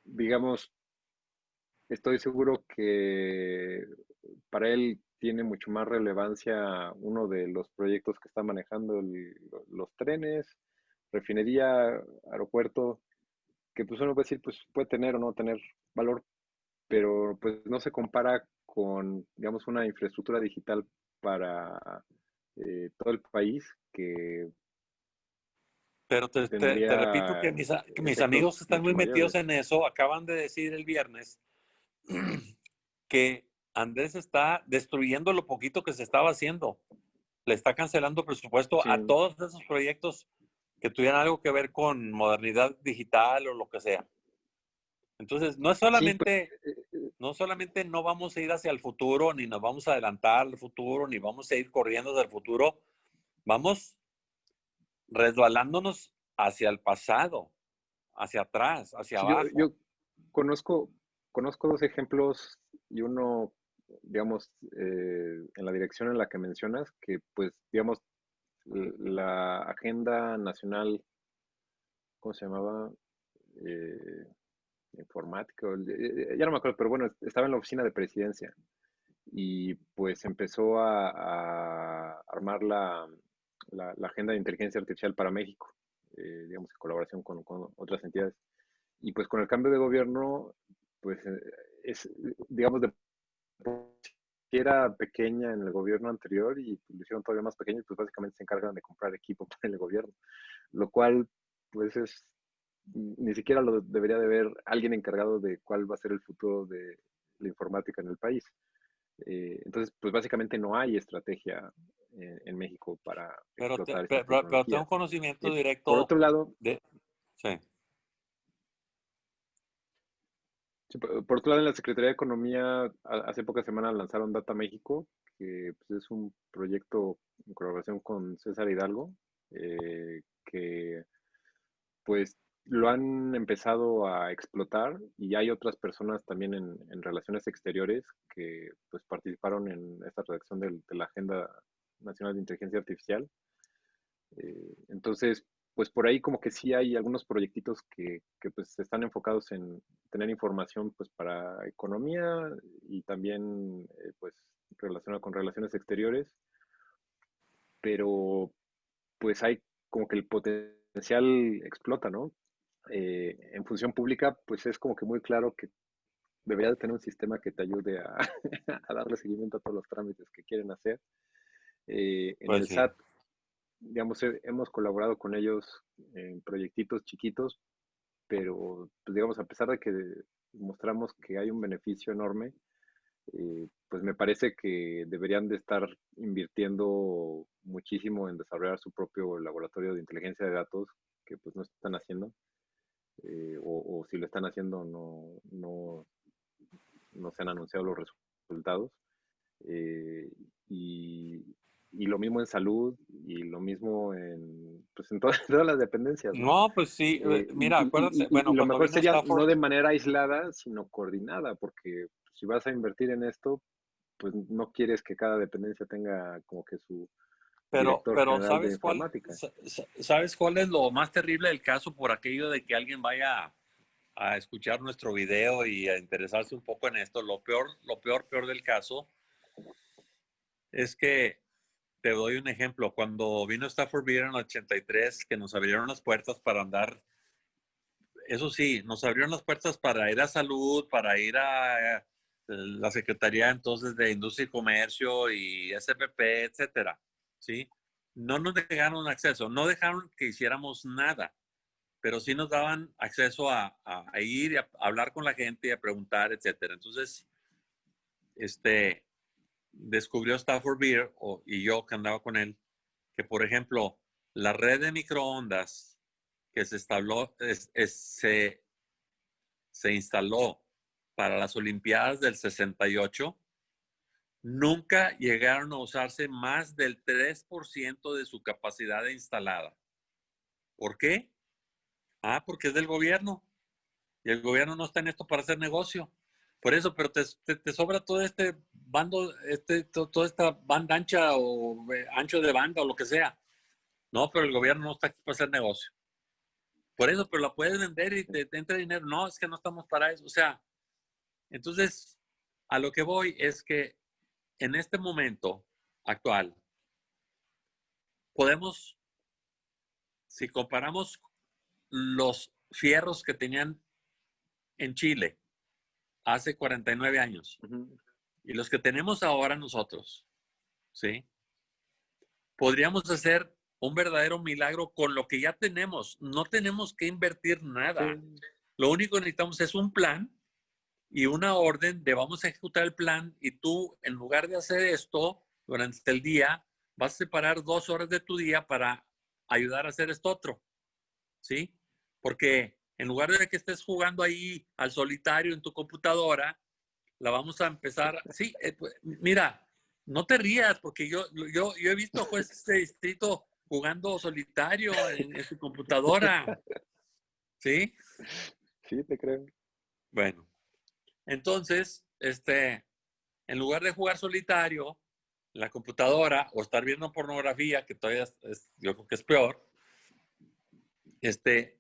digamos, estoy seguro que para él tiene mucho más relevancia uno de los proyectos que está manejando los trenes, refinería, aeropuerto, que pues uno puede decir, pues puede tener o no tener valor, pero pues no se compara con, digamos, una infraestructura digital para eh, todo el país que... Pero te, repito que mis, que mis amigos están muy metidos en eso, acaban de decir el viernes que Andrés está destruyendo lo poquito que se estaba haciendo. Le está cancelando presupuesto a todos esos proyectos que tuvieran algo que ver con modernidad digital o lo que sea. Entonces, no es pues, solamente, eh, eh, no solamente no vamos a ir hacia el futuro, ni nos vamos a adelantar al futuro, ni vamos a ir corriendo hacia el futuro. Vamos resbalándonos hacia el pasado, hacia atrás, hacia abajo. yo conozco, conozco dos ejemplos y uno, digamos, eh, en la dirección en la que mencionas, que pues, digamos, la agenda nacional, ¿cómo se llamaba? Eh, informática, eh, ya no me acuerdo, pero bueno, estaba en la oficina de presidencia y pues empezó a, armar la, agenda de inteligencia artificial para México, digamos, en colaboración con, otras entidades. Y pues con el cambio de gobierno, pues es, digamos, de era pequeña en el gobierno anterior y lo hicieron todavía más pequeño y pues básicamente se encargan de comprar equipo para el gobierno, lo cual pues es ni siquiera lo debería de ver alguien encargado de cuál va a ser el futuro de la informática en el país. Eh, entonces, pues básicamente no hay estrategia en, México para pero explotar pero, tengo conocimiento eh, directo. Por otro lado, de, sí. por otro lado, en la Secretaría de Economía, hace pocas semanas lanzaron Data México, que pues, es un proyecto en colaboración con César Hidalgo, eh, que pues lo han empezado a explotar y hay otras personas también en, relaciones exteriores que pues participaron en esta redacción de, la Agenda Nacional de Inteligencia Artificial. Eh, entonces, pues por ahí como que sí hay algunos proyectitos que, que, pues están enfocados en tener información pues para economía y también eh, pues relacionado con relaciones exteriores, pero pues hay como que el potencial explota, ¿no? Eh, en función pública, pues es como que muy claro que debería de tener un sistema que te ayude a, darle seguimiento a todos los trámites que quieren hacer. Eh, en pues el SAT, digamos, hemos colaborado con ellos en proyectitos chiquitos, pero, pues, digamos, a pesar de que mostramos que hay un beneficio enorme, eh, pues me parece que deberían de estar invirtiendo muchísimo en desarrollar su propio laboratorio de inteligencia de datos, que pues no están haciendo. Eh, o, si lo están haciendo no, no, no se han anunciado los resultados. Eh, y, y, lo mismo en salud y lo mismo en, pues en todas, las dependencias. No, pues sí, eh, mira, acuérdate. bueno, lo mejor sería no de manera aislada, sino coordinada, porque si vas a invertir en esto, pues no quieres que cada dependencia tenga como que su, pero, pero ¿sabes cuál, ¿sabes cuál es lo más terrible del caso por aquello de que alguien vaya a, escuchar nuestro video y a interesarse un poco en esto? Lo peor, lo peor, peor del caso es que te doy un ejemplo. Cuando vino Stafford Beer en el 83, que nos abrieron las puertas para andar, eso sí, nos abrieron las puertas para ir a salud, para ir a, a la Secretaría entonces de Industria y Comercio y SPP, etcétera No nos dejaron acceso, no dejaron que hiciéramos nada, pero sí nos daban acceso a, ir y a, hablar con la gente y a preguntar, etcétera. Entonces, este, descubrió Stafford Beer y yo que andaba con él, que por ejemplo, la red de microondas que se, instaló, se, se instaló para las Olimpiadas del 68 nunca llegaron a usarse más del 3% de su capacidad instalada. ¿Por qué? Ah, porque es del gobierno. Y el gobierno no está en esto para hacer negocio. Por eso, pero te, sobra todo este bando, este, toda esta banda ancha o eh, ancho de banda o lo que sea. No, pero el gobierno no está aquí para hacer negocio. Por eso, pero la puedes vender y te, te entra dinero. No, es que no estamos para eso. O sea, entonces, a lo que voy es que en este momento actual, podemos, si comparamos los fierros que tenían en Chile hace 49 años y los que tenemos ahora nosotros, ¿sí? Podríamos hacer un verdadero milagro con lo que ya tenemos. No tenemos que invertir nada. Lo único que necesitamos es un plan y una orden de vamos a ejecutar el plan y tú, en lugar de hacer esto durante el día, vas a separar dos horas de tu día para ayudar a hacer esto otro. ¿Sí? Porque en lugar de que estés jugando ahí al solitario en tu computadora, la vamos a empezar. Sí, eh, pues, mira, no te rías, porque yo, yo, yo he visto jueces de distrito jugando solitario en, en su computadora. ¿Sí? Sí, te creo. Bueno, entonces, este, en lugar de jugar solitario, en la computadora o estar viendo pornografía, que todavía es, yo creo que es peor, este,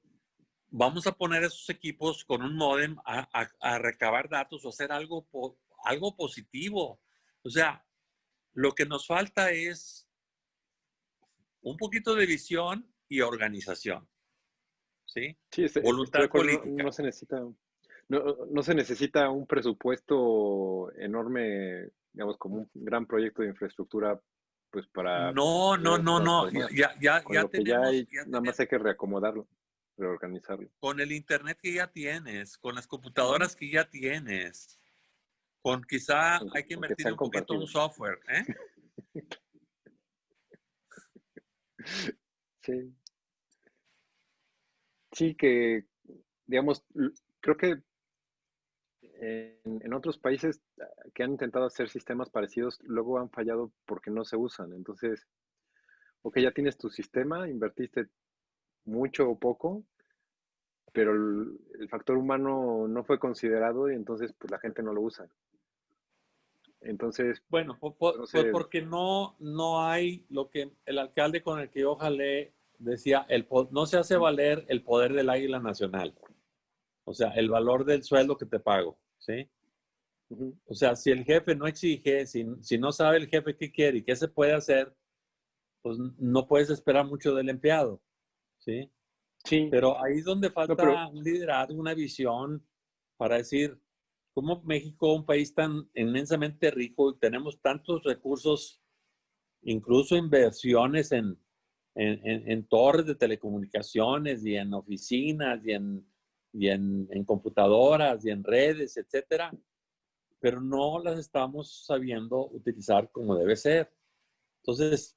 vamos a poner esos equipos con un modem a, recabar datos o hacer algo, algo positivo. O sea, lo que nos falta es un poquito de visión y organización. ¿Sí? sí Voluntad política. no, se necesita no, se necesita un presupuesto enorme, digamos, como un gran proyecto de infraestructura, pues para... No, no, no, no, ya, ya, ya tenemos... nada más hay que reacomodarlo. reorganizarlo. Con el internet que ya tienes, con las computadoras que ya tienes, con quizá hay que invertir un poquito en un software, ¿eh? Sí. Sí, que, digamos, creo que en, otros países ah, que han intentado hacer sistemas parecidos, luego han fallado porque no se usan. Entonces, ok, ya tienes tu sistema, invertiste mucho o poco, pero el, factor humano no fue considerado y entonces pues la gente no lo usa. Entonces, bueno, pues porque no, no hay lo que el alcalde con el que yo jalé decía, el, no se hace valer el poder del águila nacional. O sea, el valor del sueldo que te pago, ¿sí? O sea, si el jefe no exige, si, si, no sabe el jefe qué quiere y qué se puede hacer, pues no puedes esperar mucho del empleado, ¿sí? Sí. Pero ahí es donde falta un liderazgo, una visión para decir, ¿cómo México, un país tan inmensamente rico, tenemos tantos recursos, incluso inversiones en, en, torres de telecomunicaciones y en oficinas y en, y en, en computadoras y en redes, etcétera, pero no las estamos sabiendo utilizar como debe ser. Entonces,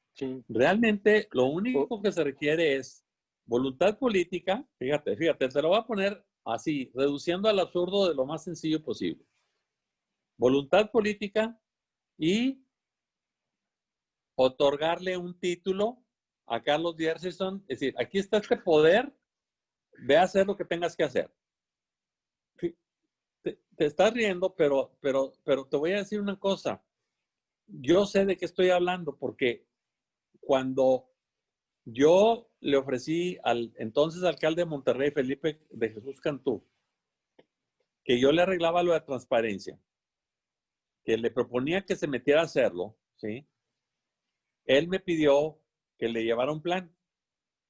realmente lo único que se requiere es voluntad política. Fíjate, fíjate, te lo voy a poner así, reduciendo al absurdo de lo más sencillo posible. Voluntad política y otorgarle un título a Carlos Dierson, es decir, aquí está este poder, ve a hacer lo que tengas que hacer. Te, estás riendo, pero, pero, pero te voy a decir una cosa. Yo sé de qué estoy hablando porque cuando yo le ofrecí al entonces alcalde de Monterrey, Felipe de Jesús Cantú, que yo le arreglaba lo de transparencia, que le proponía que se metiera a hacerlo, ¿sí? Él me pidió que le llevara un plan.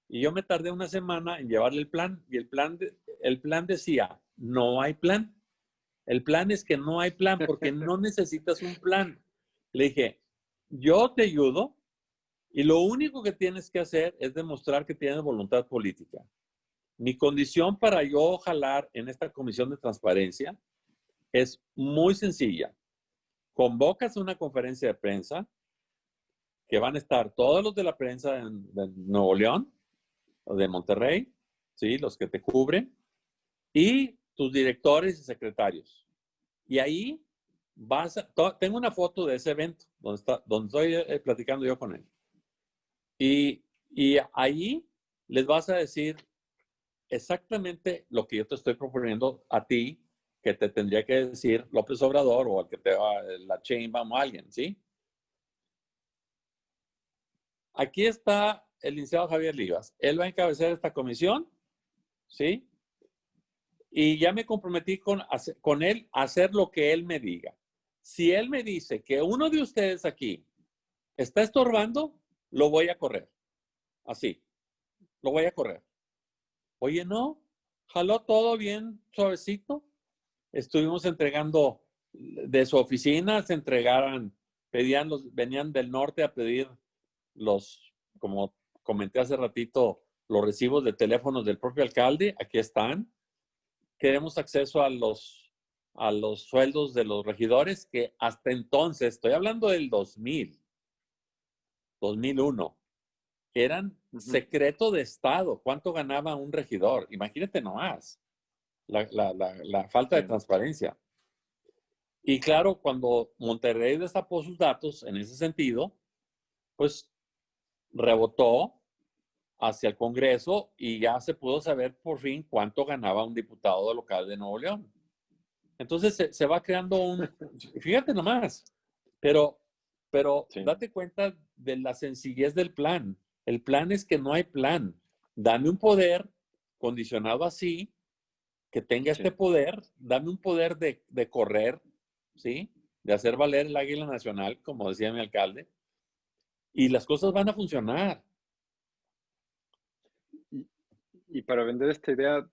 Y yo me tardé una semana en llevarle el plan y el plan, el plan decía, no hay plan. El plan es que no hay plan porque no necesitas un plan. Le dije, yo te ayudo y lo único que tienes que hacer es demostrar que tienes voluntad política. Mi condición para yo jalar en esta comisión de transparencia es muy sencilla. Convocas una conferencia de prensa, que van a estar todos los de la prensa de, Nuevo León de Monterrey, ¿sí? los que te cubren, y tus directores y secretarios. Y ahí vas a, tengo una foto de ese evento donde, está, donde estoy eh, platicando yo con él. Y, y ahí les vas a decir exactamente lo que yo te estoy proponiendo a ti, que te tendría que decir López Obrador o al que te va la chain, vamos a alguien, ¿sí? Aquí está el licenciado Javier Livas. Él va a encabezar esta comisión, ¿sí? Y ya me comprometí con, con él a hacer lo que él me diga. Si él me dice que uno de ustedes aquí está estorbando, lo voy a correr. Así, lo voy a correr. Oye, no, jaló todo bien suavecito. Estuvimos entregando de su oficina, se entregaran, pedían los, venían del norte a pedir los, como comenté hace ratito, los recibos de teléfonos del propio alcalde, aquí están. Queremos acceso a los, a los sueldos de los regidores que hasta entonces, estoy hablando del 2000, 2001, eran secreto de Estado. ¿Cuánto ganaba un regidor? Imagínate nomás la, la, la, falta de transparencia. Y claro, cuando Monterrey destapó sus datos en ese sentido, pues rebotó hacia el Congreso y ya se pudo saber por fin cuánto ganaba un diputado local de Nuevo León. Entonces se, va creando un, fíjate nomás, pero, pero date cuenta de la sencillez del plan. El plan es que no hay plan. Dame un poder condicionado así, que tenga este poder, dame un poder de, de correr, ¿sí? De hacer valer el águila nacional, como decía mi alcalde, y las cosas van a funcionar. Y, para vender esta idea,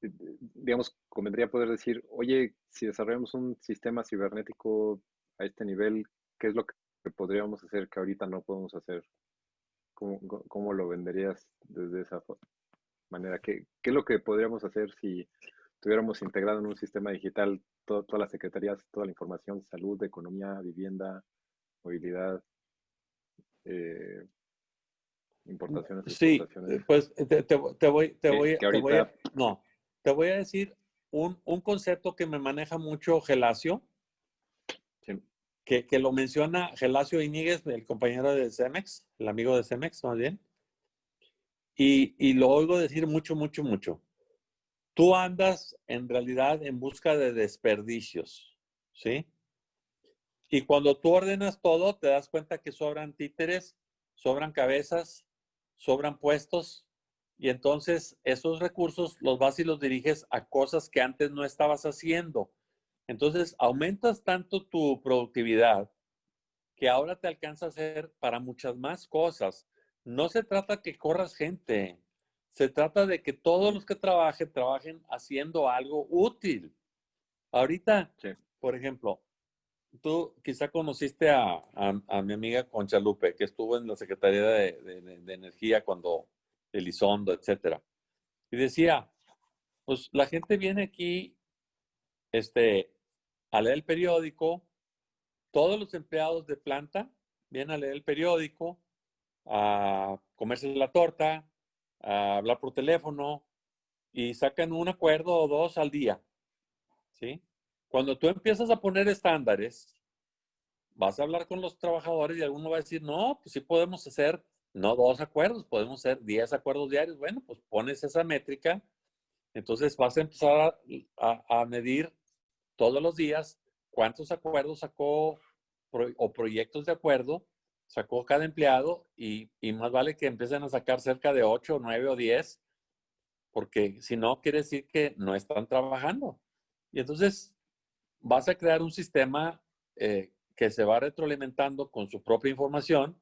digamos, convendría poder decir, oye, si desarrollamos un sistema cibernético a este nivel, ¿qué es lo que podríamos hacer que ahorita no podemos hacer? ¿Cómo, cómo lo venderías desde esa manera? ¿Qué, qué es lo que podríamos hacer si tuviéramos integrado en un sistema digital todas las secretarías, toda la información, salud, economía, vivienda, movilidad, eh, importaciones, Sí, pues te, te, voy, te voy, te voy a, no, te voy a decir un, un, concepto que me maneja mucho Gelacio, que, que, lo menciona Gelacio Iñiguez, el compañero de Cemex, el amigo de Cemex, más bien, y, y lo oigo decir mucho, mucho, mucho. Tú andas en realidad en busca de desperdicios, ¿sí? Y cuando tú ordenas todo, te das cuenta que sobran títeres, sobran cabezas, sobran puestos, y entonces esos recursos los vas y los diriges a cosas que antes no estabas haciendo. Entonces aumentas tanto tu productividad que ahora te alcanza a hacer para muchas más cosas. No se trata que corras gente, se trata de que todos los que trabajen, trabajen haciendo algo útil. Ahorita, por ejemplo, tú quizá conociste a, mi amiga Concha Lupe, que estuvo en la Secretaría de, Energía cuando Elizondo, etcétera. Y decía, pues la gente viene aquí este, a leer el periódico, todos los empleados de planta vienen a leer el periódico, a comerse la torta, a hablar por teléfono y sacan un acuerdo o dos al día. ¿Sí? Cuando tú empiezas a poner estándares, vas a hablar con los trabajadores y alguno va a decir, no, pues sí podemos hacer, no dos acuerdos, podemos hacer diez acuerdos diarios. Bueno, pues pones esa métrica, entonces vas a empezar a, medir todos los días cuántos acuerdos sacó o proyectos de acuerdo sacó cada empleado y, y, más vale que empiecen a sacar cerca de ocho, nueve o diez, porque si no, quiere decir que no están trabajando. Y entonces, vas a crear un sistema eh, que se va retroalimentando con su propia información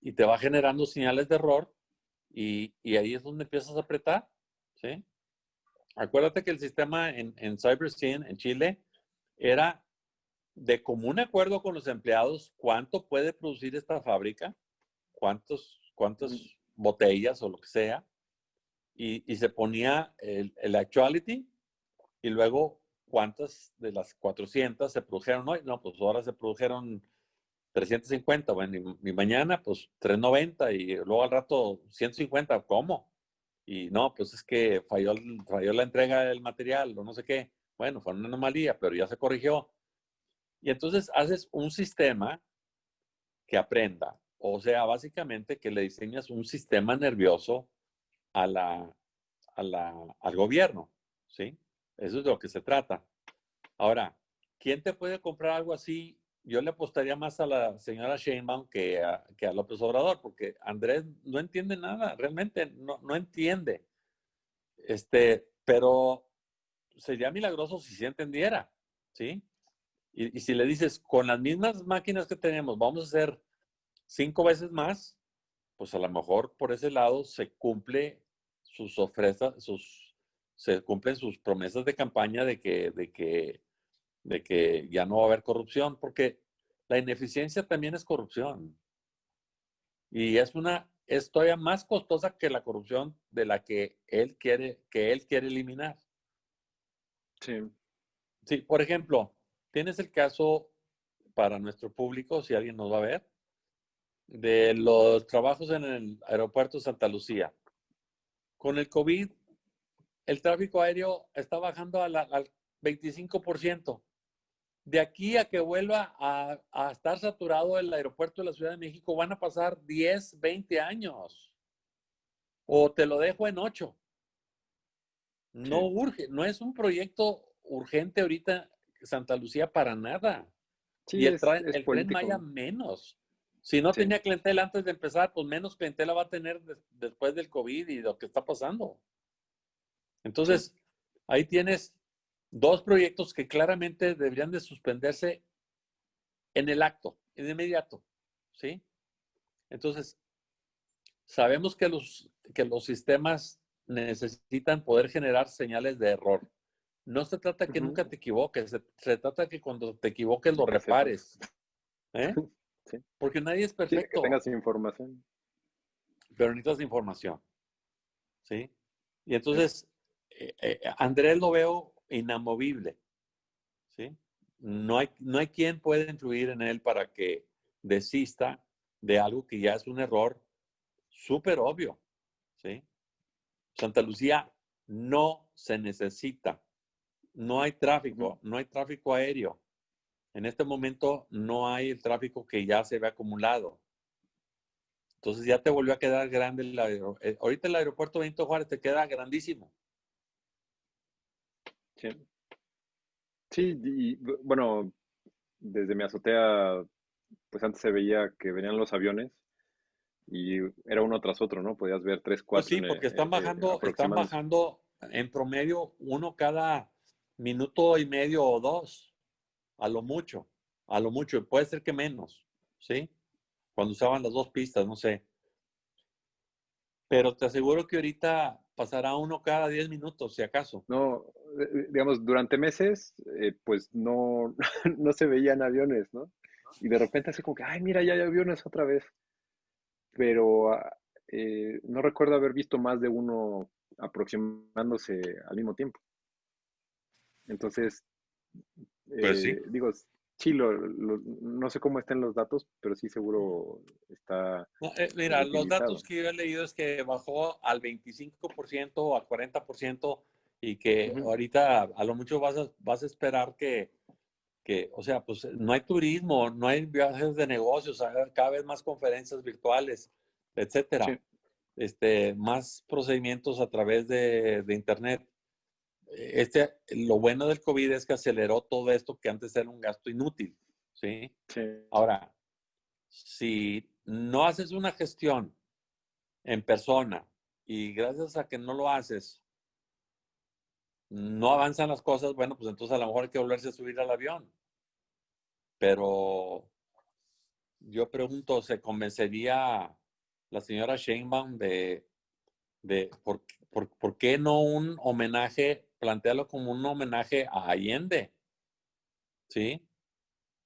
y te va generando señales de error y, y ahí es donde empiezas a apretar, ¿sí? Acuérdate que el sistema en, en CyberSyn en Chile era de común acuerdo con los empleados cuánto puede producir esta fábrica, cuántos, cuántas botellas o lo que sea, y, y se ponía el, el actuality y luego cuántas de las 400 se produjeron hoy. No, pues ahora se produjeron 350, bueno, y, mañana pues 390 y luego al rato 150, ¿cómo? Y no, pues es que falló, falló la entrega del material o no sé qué. Bueno, fue una anomalía, pero ya se corrigió. Y entonces haces un sistema que aprenda. O sea, básicamente que le diseñas un sistema nervioso a la, a la, al gobierno, ¿sí? Eso es de lo que se trata. Ahora, ¿quién te puede comprar algo así? Yo le apostaría más a la señora Sheinbaum que a, que a López Obrador, porque Andrés no entiende nada, realmente no, no entiende. Este, pero sería milagroso si sí entendiera, ¿sí? Y, y, si le dices, con las mismas máquinas que tenemos, vamos a hacer cinco veces más, pues a lo mejor por ese lado se cumple sus ofrendas, sus se cumplen sus promesas de campaña de que, de que, de que ya no va a haber corrupción, porque la ineficiencia también es corrupción. Y es una, es todavía más costosa que la corrupción de la que él quiere, que él quiere eliminar. Sí. Sí, por ejemplo, tienes el caso para nuestro público, si alguien nos va a ver, de los trabajos en el aeropuerto Santa Lucía. Con el COVID el tráfico aéreo está bajando al 25%. De aquí a que vuelva a, estar saturado el aeropuerto de la Ciudad de México van a pasar 10, 20 años. O te lo dejo en 8. No urge, no es un proyecto urgente ahorita Santa Lucía para nada. y el, tren Maya menos. Si no tenía clientela antes de empezar, pues menos clientela va a tener después del COVID y lo que está pasando. Entonces, ahí tienes dos proyectos que claramente deberían de suspenderse en el acto, en inmediato, ¿sí? Entonces, sabemos que los, que los sistemas necesitan poder generar señales de error. No se trata que nunca te equivoques, se, trata que cuando te equivoques lo repares. ¿eh? Porque nadie es perfecto. que tengas información. Pero necesitas información. ¿Sí? Y entonces, eh, eh, Andrés lo veo inamovible, ¿sí? No hay, no hay quien pueda influir en él para que desista de algo que ya es un error súper obvio, ¿sí? Santa Lucía no se necesita. No hay tráfico, no hay tráfico aéreo. En este momento no hay el tráfico que ya se ve acumulado. Entonces ya te volvió a quedar grande el aeropuerto. Eh, ahorita el aeropuerto Benito Juárez te queda grandísimo. Sí. Sí, y bueno, desde mi azotea, pues antes se veía que venían los aviones y era uno tras otro, ¿no? Podías ver tres, pues cuatro. sí, porque están bajando, están bajando en promedio uno cada minuto y medio o dos, a lo mucho, a lo mucho, puede ser que menos, ¿sí? Cuando usaban las dos pistas, no sé. Pero te aseguro que ahorita pasará uno cada diez minutos, si acaso. No, eh, eh, digamos, durante meses, eh, pues no, no se veían aviones, ¿no? Y de repente así como que, ay, mira, ya hay aviones otra vez pero ah, eh, no recuerdo haber visto más de uno aproximándose al mismo tiempo. Entonces, pues eh, digo, sí, no sé cómo estén los datos, pero sí seguro está. Eh, mira, los datos que yo he leído es que bajó al 25% o al 40% y que ahorita a lo mucho vas a, vas a esperar que que, o sea, pues no hay turismo, no hay viajes de negocios, cada vez más conferencias virtuales, etcétera. Este, más procedimientos a través de, de, Internet. Este, lo bueno del COVID es que aceleró todo esto que antes era un gasto inútil, ¿sí? sí. Ahora, si no haces una gestión en persona y gracias a que no lo haces, no avanzan las cosas, bueno, pues entonces a lo mejor hay que volverse a subir al avión. Pero yo pregunto, ¿se convencería la señora Sheinbaum de, de por, por, qué no un homenaje, plantearlo como un homenaje a Allende? ¿Sí?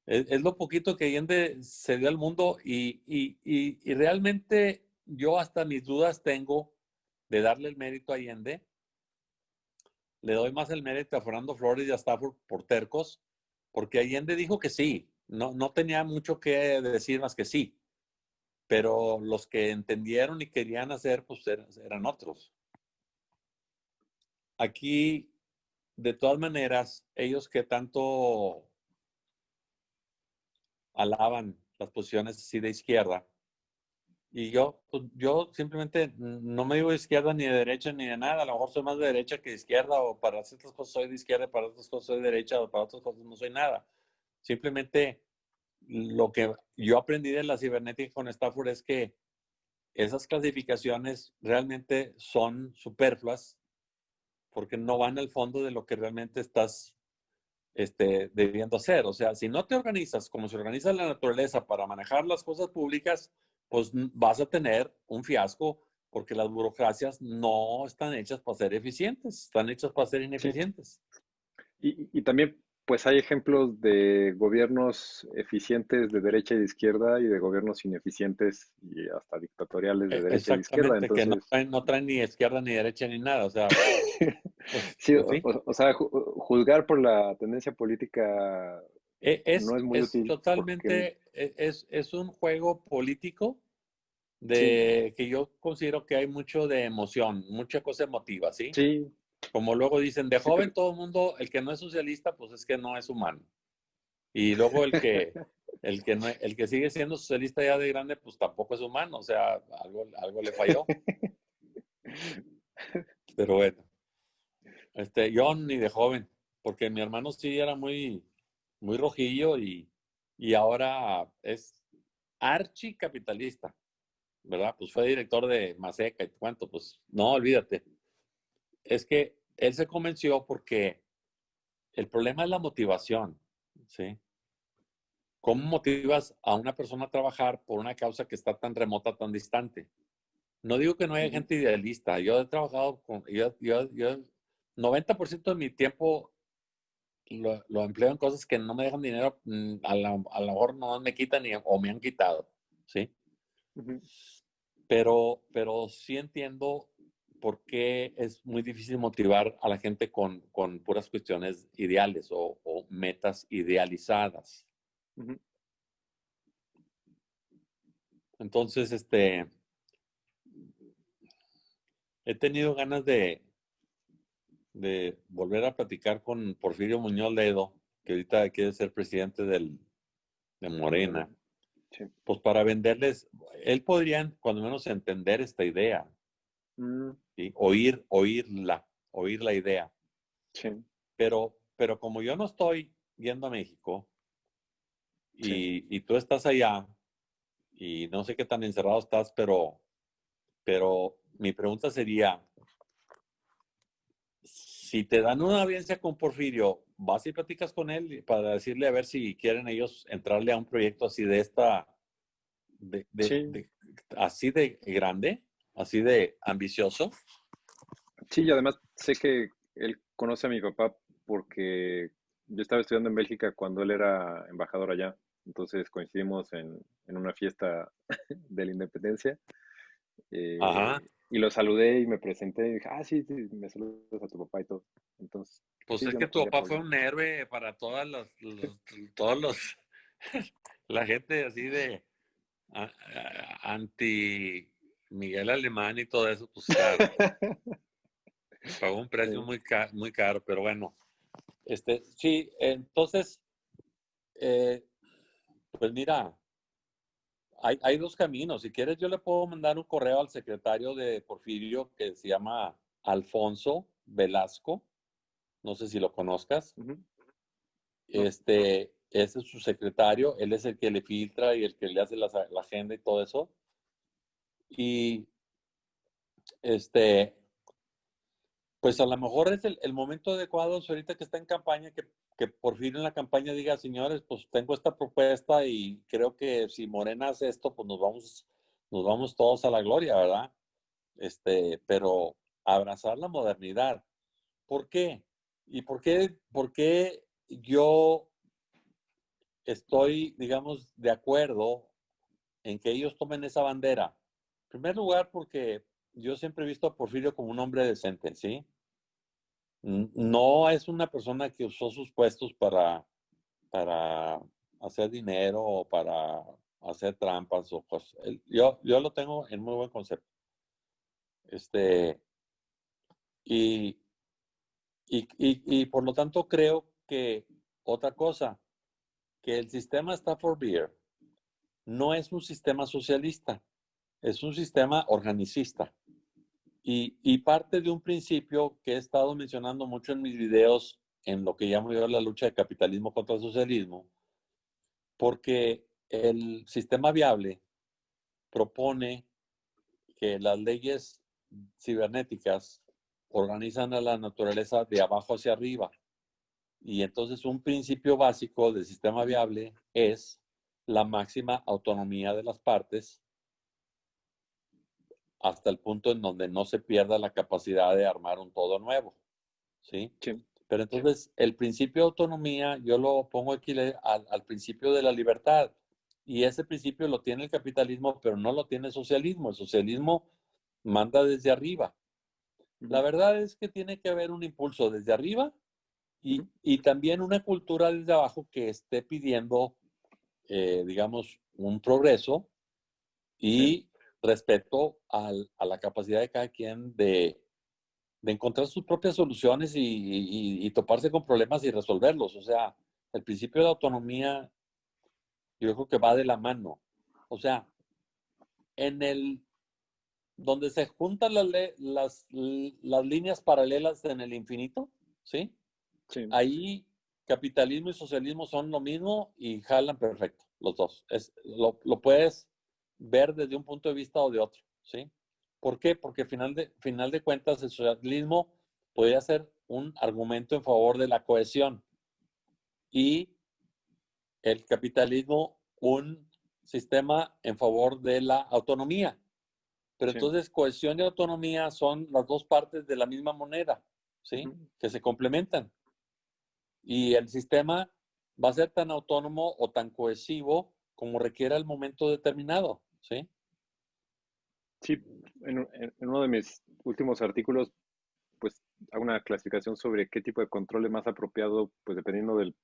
Es, lo poquito que Allende se dio al mundo y, y, y, realmente yo hasta mis dudas tengo de darle el mérito a Allende le doy más el mérito a Fernando Flores y a Stafford por tercos, porque Allende dijo que sí, no, no tenía mucho que decir más que sí, pero los que entendieron y querían hacer, pues eran, otros. Aquí, de todas maneras, ellos que tanto alaban las posiciones así de izquierda, y yo, pues, yo simplemente no me digo de izquierda ni de derecha ni de nada. A lo mejor soy más de derecha que de izquierda o para ciertas cosas soy de izquierda para otras cosas soy de derecha o para otras cosas no soy nada. Simplemente lo que yo aprendí de la cibernética con Stafford es que esas clasificaciones realmente son superfluas porque no van al fondo de lo que realmente estás este, debiendo hacer. O sea, si no te organizas como se organiza la naturaleza para manejar las cosas públicas, pues vas a tener un fiasco porque las burocracias no están hechas para ser eficientes, están hechas para ser ineficientes. Y, también, pues hay ejemplos de gobiernos eficientes de derecha y de izquierda y de gobiernos ineficientes y hasta dictatoriales de e, derecha y de izquierda. Entonces... que no traen, ni izquierda ni derecha ni nada. O sea, pues, sí, pues O, sea, juzgar por la tendencia política e, es, no es muy útil. Totalmente, e, es, es, un juego político de que yo considero que hay mucho de emoción, mucha cosa emotiva, ¿sí? Sí. Como luego dicen, de joven todo el mundo, el que no es socialista, pues es que no es humano. Y luego el que, el que, no, el que sigue siendo socialista ya de grande, pues tampoco es humano, o sea, algo, algo le falló. Pero bueno, este, yo ni de joven, porque mi hermano sí era muy, muy rojillo y, y ahora es archicapitalista, ¿verdad? Pues fue director de Maseca y cuánto, pues no, olvídate. Es que él se convenció porque el problema es la motivación, ¿sí? ¿Cómo motivas a una persona a trabajar por una causa que está tan remota, tan distante? No digo que no haya gente idealista. Yo he trabajado con, yo, yo, yo 90% de mi tiempo lo, empleo en cosas que no me dejan dinero, mm, a lo mejor no me quitan ni, o me han quitado, ¿sí? pero, pero sí entiendo por qué es muy difícil motivar a la gente con, con puras cuestiones ideales o, o metas idealizadas. Entonces, este, he tenido ganas de, de volver a platicar con Porfirio Muñoz Ledo, que ahorita quiere ser presidente del, de Morena. Pues para venderles, él podría cuando menos entender esta idea, mm. oír, oírla, oír la idea. Pero, pero como yo no estoy yendo a México y, y, tú estás allá y no sé qué tan encerrado estás, pero, pero mi pregunta sería, si te dan una audiencia con Porfirio, vas y platicas con él para decirle a ver si quieren ellos entrarle a un proyecto así de esta, así de grande, así de ambicioso. Sí, y además sé que él conoce a mi papá porque yo estaba estudiando en Bélgica cuando él era embajador allá. Entonces coincidimos en, una fiesta de la independencia. Eh, Ajá y lo saludé y me presenté y dije, ah, sí, sí, me saludas a tu papá y todo. Entonces. Pues es que tu papá fue un héroe para todas las, todos los, la gente así de anti Miguel Alemán y todo eso, pues claro. pagó un precio muy, caro, muy caro, pero bueno. Este, sí, entonces, eh, pues mira, hay, dos caminos. Si quieres, yo le puedo mandar un correo al secretario de Porfirio que se llama Alfonso Velasco. No sé si lo conozcas. Este, ese es su secretario. Él es el que le filtra y el que le hace la, agenda y todo eso. Y este, pues a lo mejor es el, momento adecuado ahorita que está en campaña que que por fin en la campaña diga, señores, pues tengo esta propuesta y creo que si Morena hace esto, pues nos vamos, nos vamos todos a la gloria, ¿verdad? Este, pero abrazar la modernidad. ¿Por qué? ¿Y por qué, por qué yo estoy, digamos, de acuerdo en que ellos tomen esa bandera? Primer lugar, porque yo siempre he visto a Porfirio como un hombre decente, ¿sí? no es una persona que usó sus puestos para, para hacer dinero o para hacer trampas o cosas. Yo, yo lo tengo en muy buen concepto. Este, y, y, y, por lo tanto creo que otra cosa, que el sistema Stafford Beer no es un sistema socialista, es un sistema organicista. Y, parte de un principio que he estado mencionando mucho en mis videos en lo que llamo yo la lucha de capitalismo contra el socialismo, porque el sistema viable propone que las leyes cibernéticas organizan a la naturaleza de abajo hacia arriba. Y entonces un principio básico del sistema viable es la máxima autonomía de las partes hasta el punto en donde no se pierda la capacidad de armar un todo nuevo. ¿Sí? Pero entonces el principio de autonomía yo lo pongo aquí al, principio de la libertad. Y ese principio lo tiene el capitalismo, pero no lo tiene el socialismo. El socialismo manda desde arriba. La verdad es que tiene que haber un impulso desde arriba y, y también una cultura desde abajo que esté pidiendo, eh, digamos, un progreso y respecto a la capacidad de cada quien de, encontrar sus propias soluciones y, toparse con problemas y resolverlos. O sea, el principio de autonomía yo creo que va de la mano. O sea, en el donde se juntan las, las, las líneas paralelas en el infinito, ¿sí? ¿sí? Ahí capitalismo y socialismo son lo mismo y jalan perfecto, los dos. Es, lo, lo puedes ver desde un punto de vista o de otro, ¿sí? ¿Por qué? Porque final de, final de cuentas el socialismo podría ser un argumento en favor de la cohesión y el capitalismo un sistema en favor de la autonomía. Pero entonces cohesión y autonomía son las dos partes de la misma moneda, ¿sí? Que se complementan. Y el sistema va a ser tan autónomo o tan cohesivo como requiera el momento determinado. ¿Sí? Sí, en, uno de mis últimos artículos, pues hago una clasificación sobre qué tipo de control es más apropiado, pues dependiendo del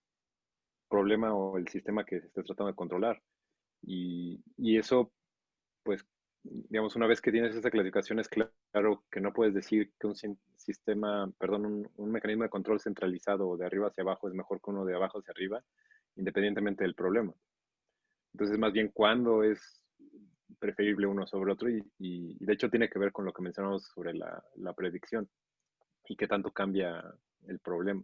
problema o el sistema que se esté tratando de controlar. Y, y eso, pues, digamos, una vez que tienes esa clasificación, es claro que no puedes decir que un sistema, perdón, un, un mecanismo de control centralizado de arriba hacia abajo es mejor que uno de abajo hacia arriba, independientemente del problema. Entonces, más bien, ¿cuándo es preferible uno sobre otro? Y, y, de hecho tiene que ver con lo que mencionamos sobre la, la predicción y qué tanto cambia el problema.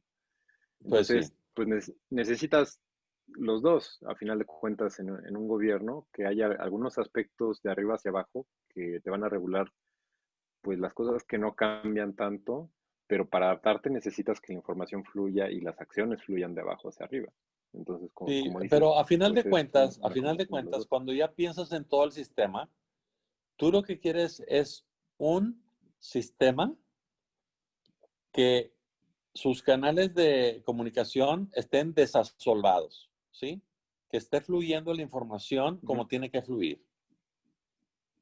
Pues Entonces, pues, pues necesitas los dos, a final de cuentas, en, en, un gobierno, que haya algunos aspectos de arriba hacia abajo que te van a regular, pues las cosas que no cambian tanto, pero para adaptarte necesitas que la información fluya y las acciones fluyan de abajo hacia arriba. Entonces, como, sí, pero a final de cuentas, a final de cuentas, cuando ya piensas en todo el sistema, tú lo que quieres es un sistema que sus canales de comunicación estén desasolvados, ¿sí? Que esté fluyendo la información como tiene que fluir.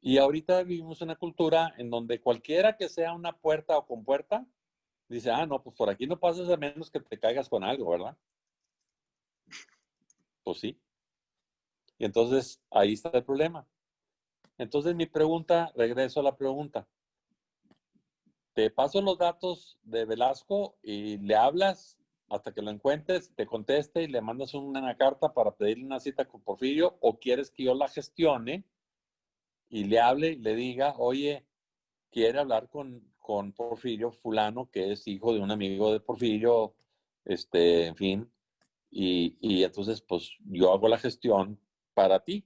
Y ahorita vivimos una cultura en donde cualquiera que sea una puerta o con puerta, dice, ah, no, pues por aquí no pasas a menos que te caigas con algo, ¿verdad? Pues sí. Y entonces ahí está el problema. Entonces mi pregunta, regreso a la pregunta. Te paso los datos de Velasco y le hablas hasta que lo encuentres, te conteste y le mandas una carta para pedirle una cita con Porfirio o quieres que yo la gestione y le hable y le diga, oye, quiere hablar con, con Porfirio fulano, que es hijo de un amigo de Porfirio, este, en fin, y, entonces, pues yo hago la gestión para ti,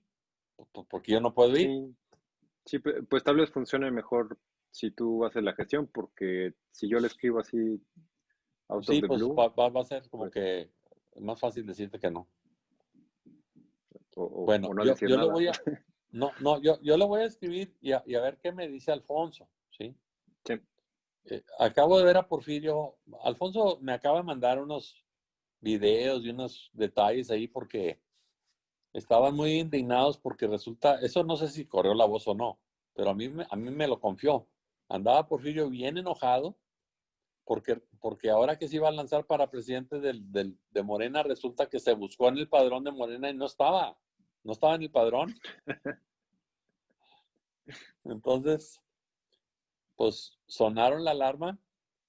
porque yo no puedo ir. Sí, pues tal vez funcione mejor si tú haces la gestión, porque si yo le escribo así out sí, pues va, a ser como pues que más fácil decirte que no. bueno, yo, le voy a, no, no, yo, yo le voy a escribir y a, ver qué me dice Alfonso, ¿sí? Sí. Eh, acabo de ver a Porfirio, Alfonso me acaba de mandar unos videos y unos detalles ahí porque estaban muy indignados porque resulta, eso no sé si corrió la voz o no, pero a mí, a mí me lo confió. Andaba Porfirio bien enojado porque, porque ahora que se iba a lanzar para presidente del, del, de Morena, resulta que se buscó en el padrón de Morena y no estaba, no estaba en el padrón. Entonces, pues sonaron la alarma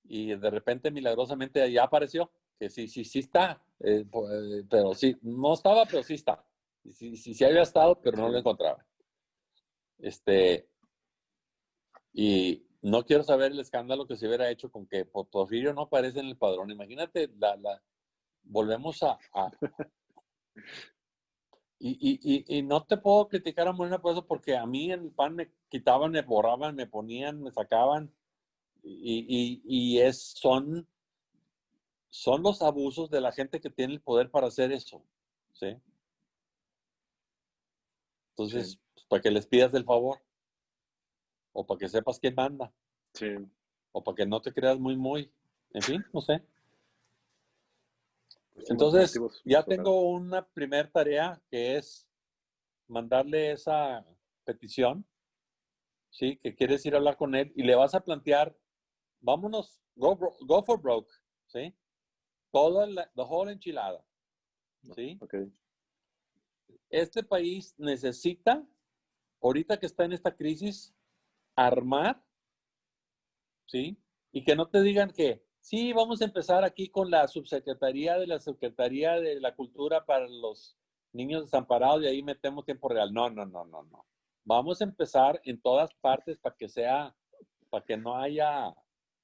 y de repente milagrosamente ya apareció que sí, sí, sí está, eh, eh, pero sí, no estaba, pero sí está. Sí, sí, sí había estado, pero no lo encontraba. Este, y no quiero saber el escándalo que se hubiera hecho con que Porfirio no aparece en el padrón. Imagínate, la, la volvemos a... y, y, y, no te puedo criticar a Morena por eso, porque a mí en el PAN me quitaban, me borraban, me ponían, me sacaban. Y, y es, son son los abusos de la gente que tiene el poder para hacer eso. ¿sí? Entonces, pues, para que les pidas el favor. O para que sepas quién manda. Sí. O para que no te creas muy, muy. En fin, no sé. Pues Entonces, ya tengo una primera tarea que es mandarle esa petición, ¿sí? Que quieres ir a hablar con él y le vas a plantear, vámonos, go, go for broke, ¿sí? Toda la whole enchilada. ¿Sí? Okay. Este país necesita, ahorita que está en esta crisis, armar, ¿sí? Y que no te digan que, sí, vamos a empezar aquí con la subsecretaría de la Secretaría de la Cultura para los niños desamparados y ahí metemos tiempo real. No, no, no, no, no. Vamos a empezar en todas partes para que sea, para que no haya,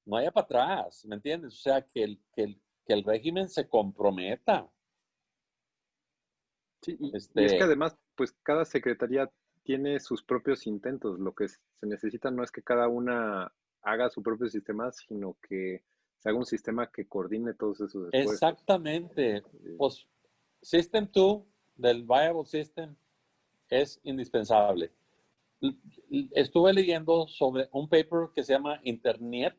no haya para atrás, ¿me entiendes? O sea, que el, que el, que el régimen se comprometa. Sí, y, es que este además, pues cada secretaría tiene sus propios intentos. Lo que se necesita no es que cada una haga su propio sistema, sino que se haga un sistema que coordine todos esos esfuerzos. Exactamente. Pues System 2 del Viable System es indispensable. Estuve leyendo sobre un paper que se llama Internet,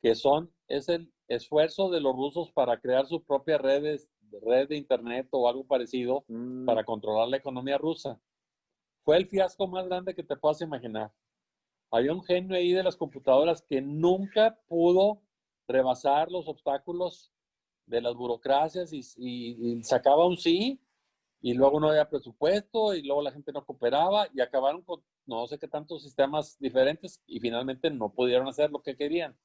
que son, es el esfuerzo de los rusos para crear sus propias redes, red de internet o algo parecido mm. para controlar la economía rusa. Fue el fiasco más grande que te puedas imaginar. había un genio ahí de las computadoras que nunca pudo rebasar los obstáculos de las burocracias y, sacaba un sí y luego no había presupuesto y luego la gente no cooperaba y acabaron con no sé qué tantos sistemas diferentes y finalmente no pudieron hacer lo que querían.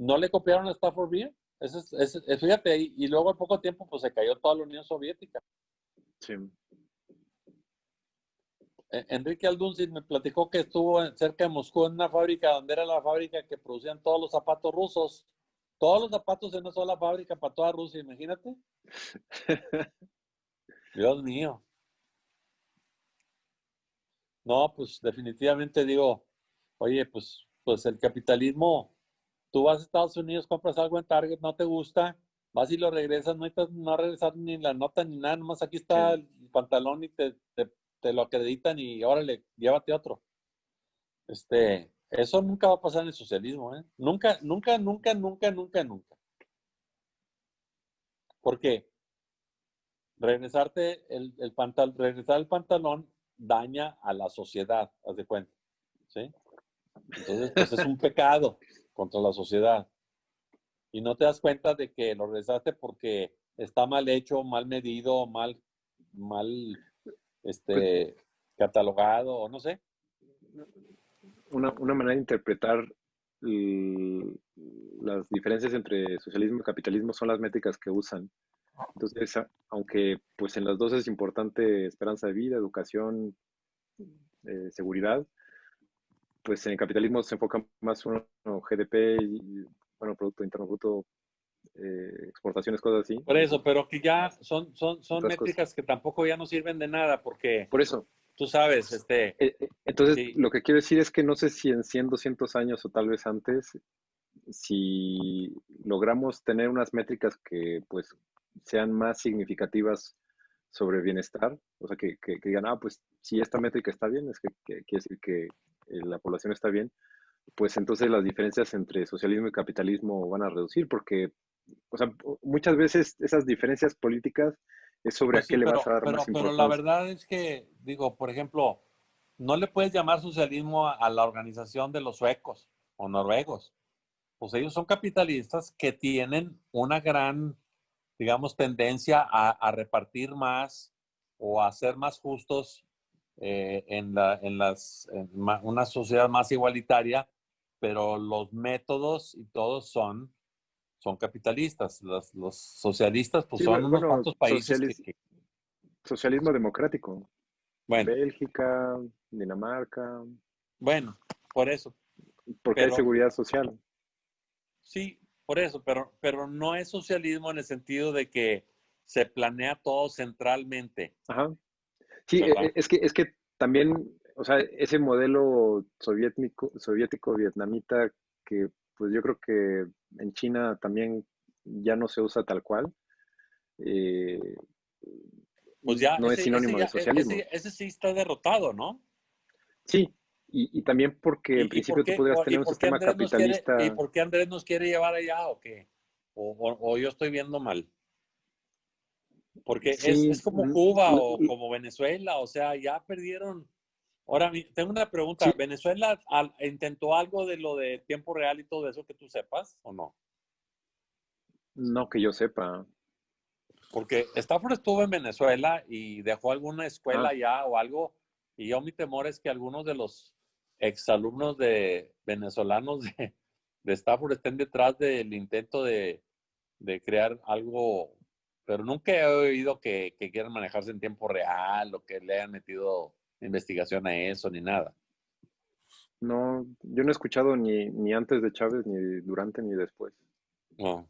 No le copiaron a Stafford Beer. fíjate, y, y luego al poco tiempo pues se cayó toda la Unión Soviética. Sí. E, Enrique Aldunzin me platicó que estuvo cerca de Moscú en una fábrica donde era la fábrica que producían todos los zapatos rusos. Todos los zapatos en una sola fábrica para toda Rusia, imagínate. Dios mío. No, pues definitivamente digo, oye, pues, pues el capitalismo, tú vas a Estados Unidos, compras algo en Target, no te gusta, vas y lo regresas, no necesitas no regresar ni la nota ni nada, nomás aquí está el pantalón y te, te, lo acreditan y órale, llévate otro. Este, eso nunca va a pasar en el socialismo, ¿eh? Nunca, nunca, nunca, nunca, nunca, nunca. ¿Por qué? Regresarte el, el pantalón, regresar el pantalón daña a la sociedad, haz de cuenta. ¿Sí? Entonces, pues es un pecado contra la sociedad y no te das cuenta de que lo regresaste porque está mal hecho, mal medido, mal, mal este, catalogado o no sé. Una, manera de interpretar las diferencias entre socialismo y capitalismo son las métricas que usan. Entonces, aunque pues en las dos es importante esperanza de vida, educación, eh, seguridad, pues en el capitalismo se enfoca más uno GDP y bueno, Producto Interno Bruto, eh, exportaciones, cosas así. Por eso, pero que ya son, son, son métricas que tampoco ya no sirven de nada, porque... Por eso. Tú sabes, este... Eh, eh, entonces, lo que quiero decir es que no sé si en 100, 200 años o tal vez antes, si logramos tener unas métricas que pues sean más significativas sobre bienestar, o sea, que, que, digan, ah, pues si esta métrica está bien, es que, que quiere decir que la población está bien, pues entonces las diferencias entre socialismo y capitalismo van a reducir, porque o sea, muchas veces esas diferencias políticas es sobre pues a qué le vas a dar más importancia. Pero la verdad es que, digo, por ejemplo, no le puedes llamar socialismo a, la organización de los suecos o noruegos. Pues ellos son capitalistas que tienen una gran, digamos, tendencia a, repartir más o a ser más justos eh, en, la, en, las, en una sociedad más igualitaria pero los métodos y todos son, son capitalistas. Los, los socialistas, pues son unos cuantos países. Socialismo democrático. Bueno. Bélgica, Dinamarca. Bueno, por eso. Porque hay seguridad social. Sí, por eso, pero, pero no es socialismo en el sentido de que se planea todo centralmente. Ajá. Sí, e, es que, es que también o sea, ese modelo soviético, soviético vietnamita que pues yo creo que en China también ya no se usa tal cual. Eh, pues ya, no es sinónimo de socialismo. Ese, sí está derrotado, ¿no? Sí, y, también porque en principio tú podrías tener un sistema capitalista. ¿Y por qué Andrés nos quiere llevar allá o qué? O, yo estoy viendo mal. Porque es, es, como Cuba o como Venezuela, o sea, ya perdieron Ahora, tengo una pregunta. ¿Venezuela intentó algo de lo de tiempo real y todo eso que tú sepas o no? No que yo sepa. Porque Stafford estuvo en Venezuela y dejó alguna escuela ah. ya o algo. Y yo mi temor es que algunos de los exalumnos de venezolanos de, de Stafford estén detrás del intento de, crear algo. Pero nunca he oído que, que quieran manejarse en tiempo real o que le hayan metido investigación a eso ni nada. No, yo no he escuchado ni, ni antes de Chávez, ni durante, ni después. No.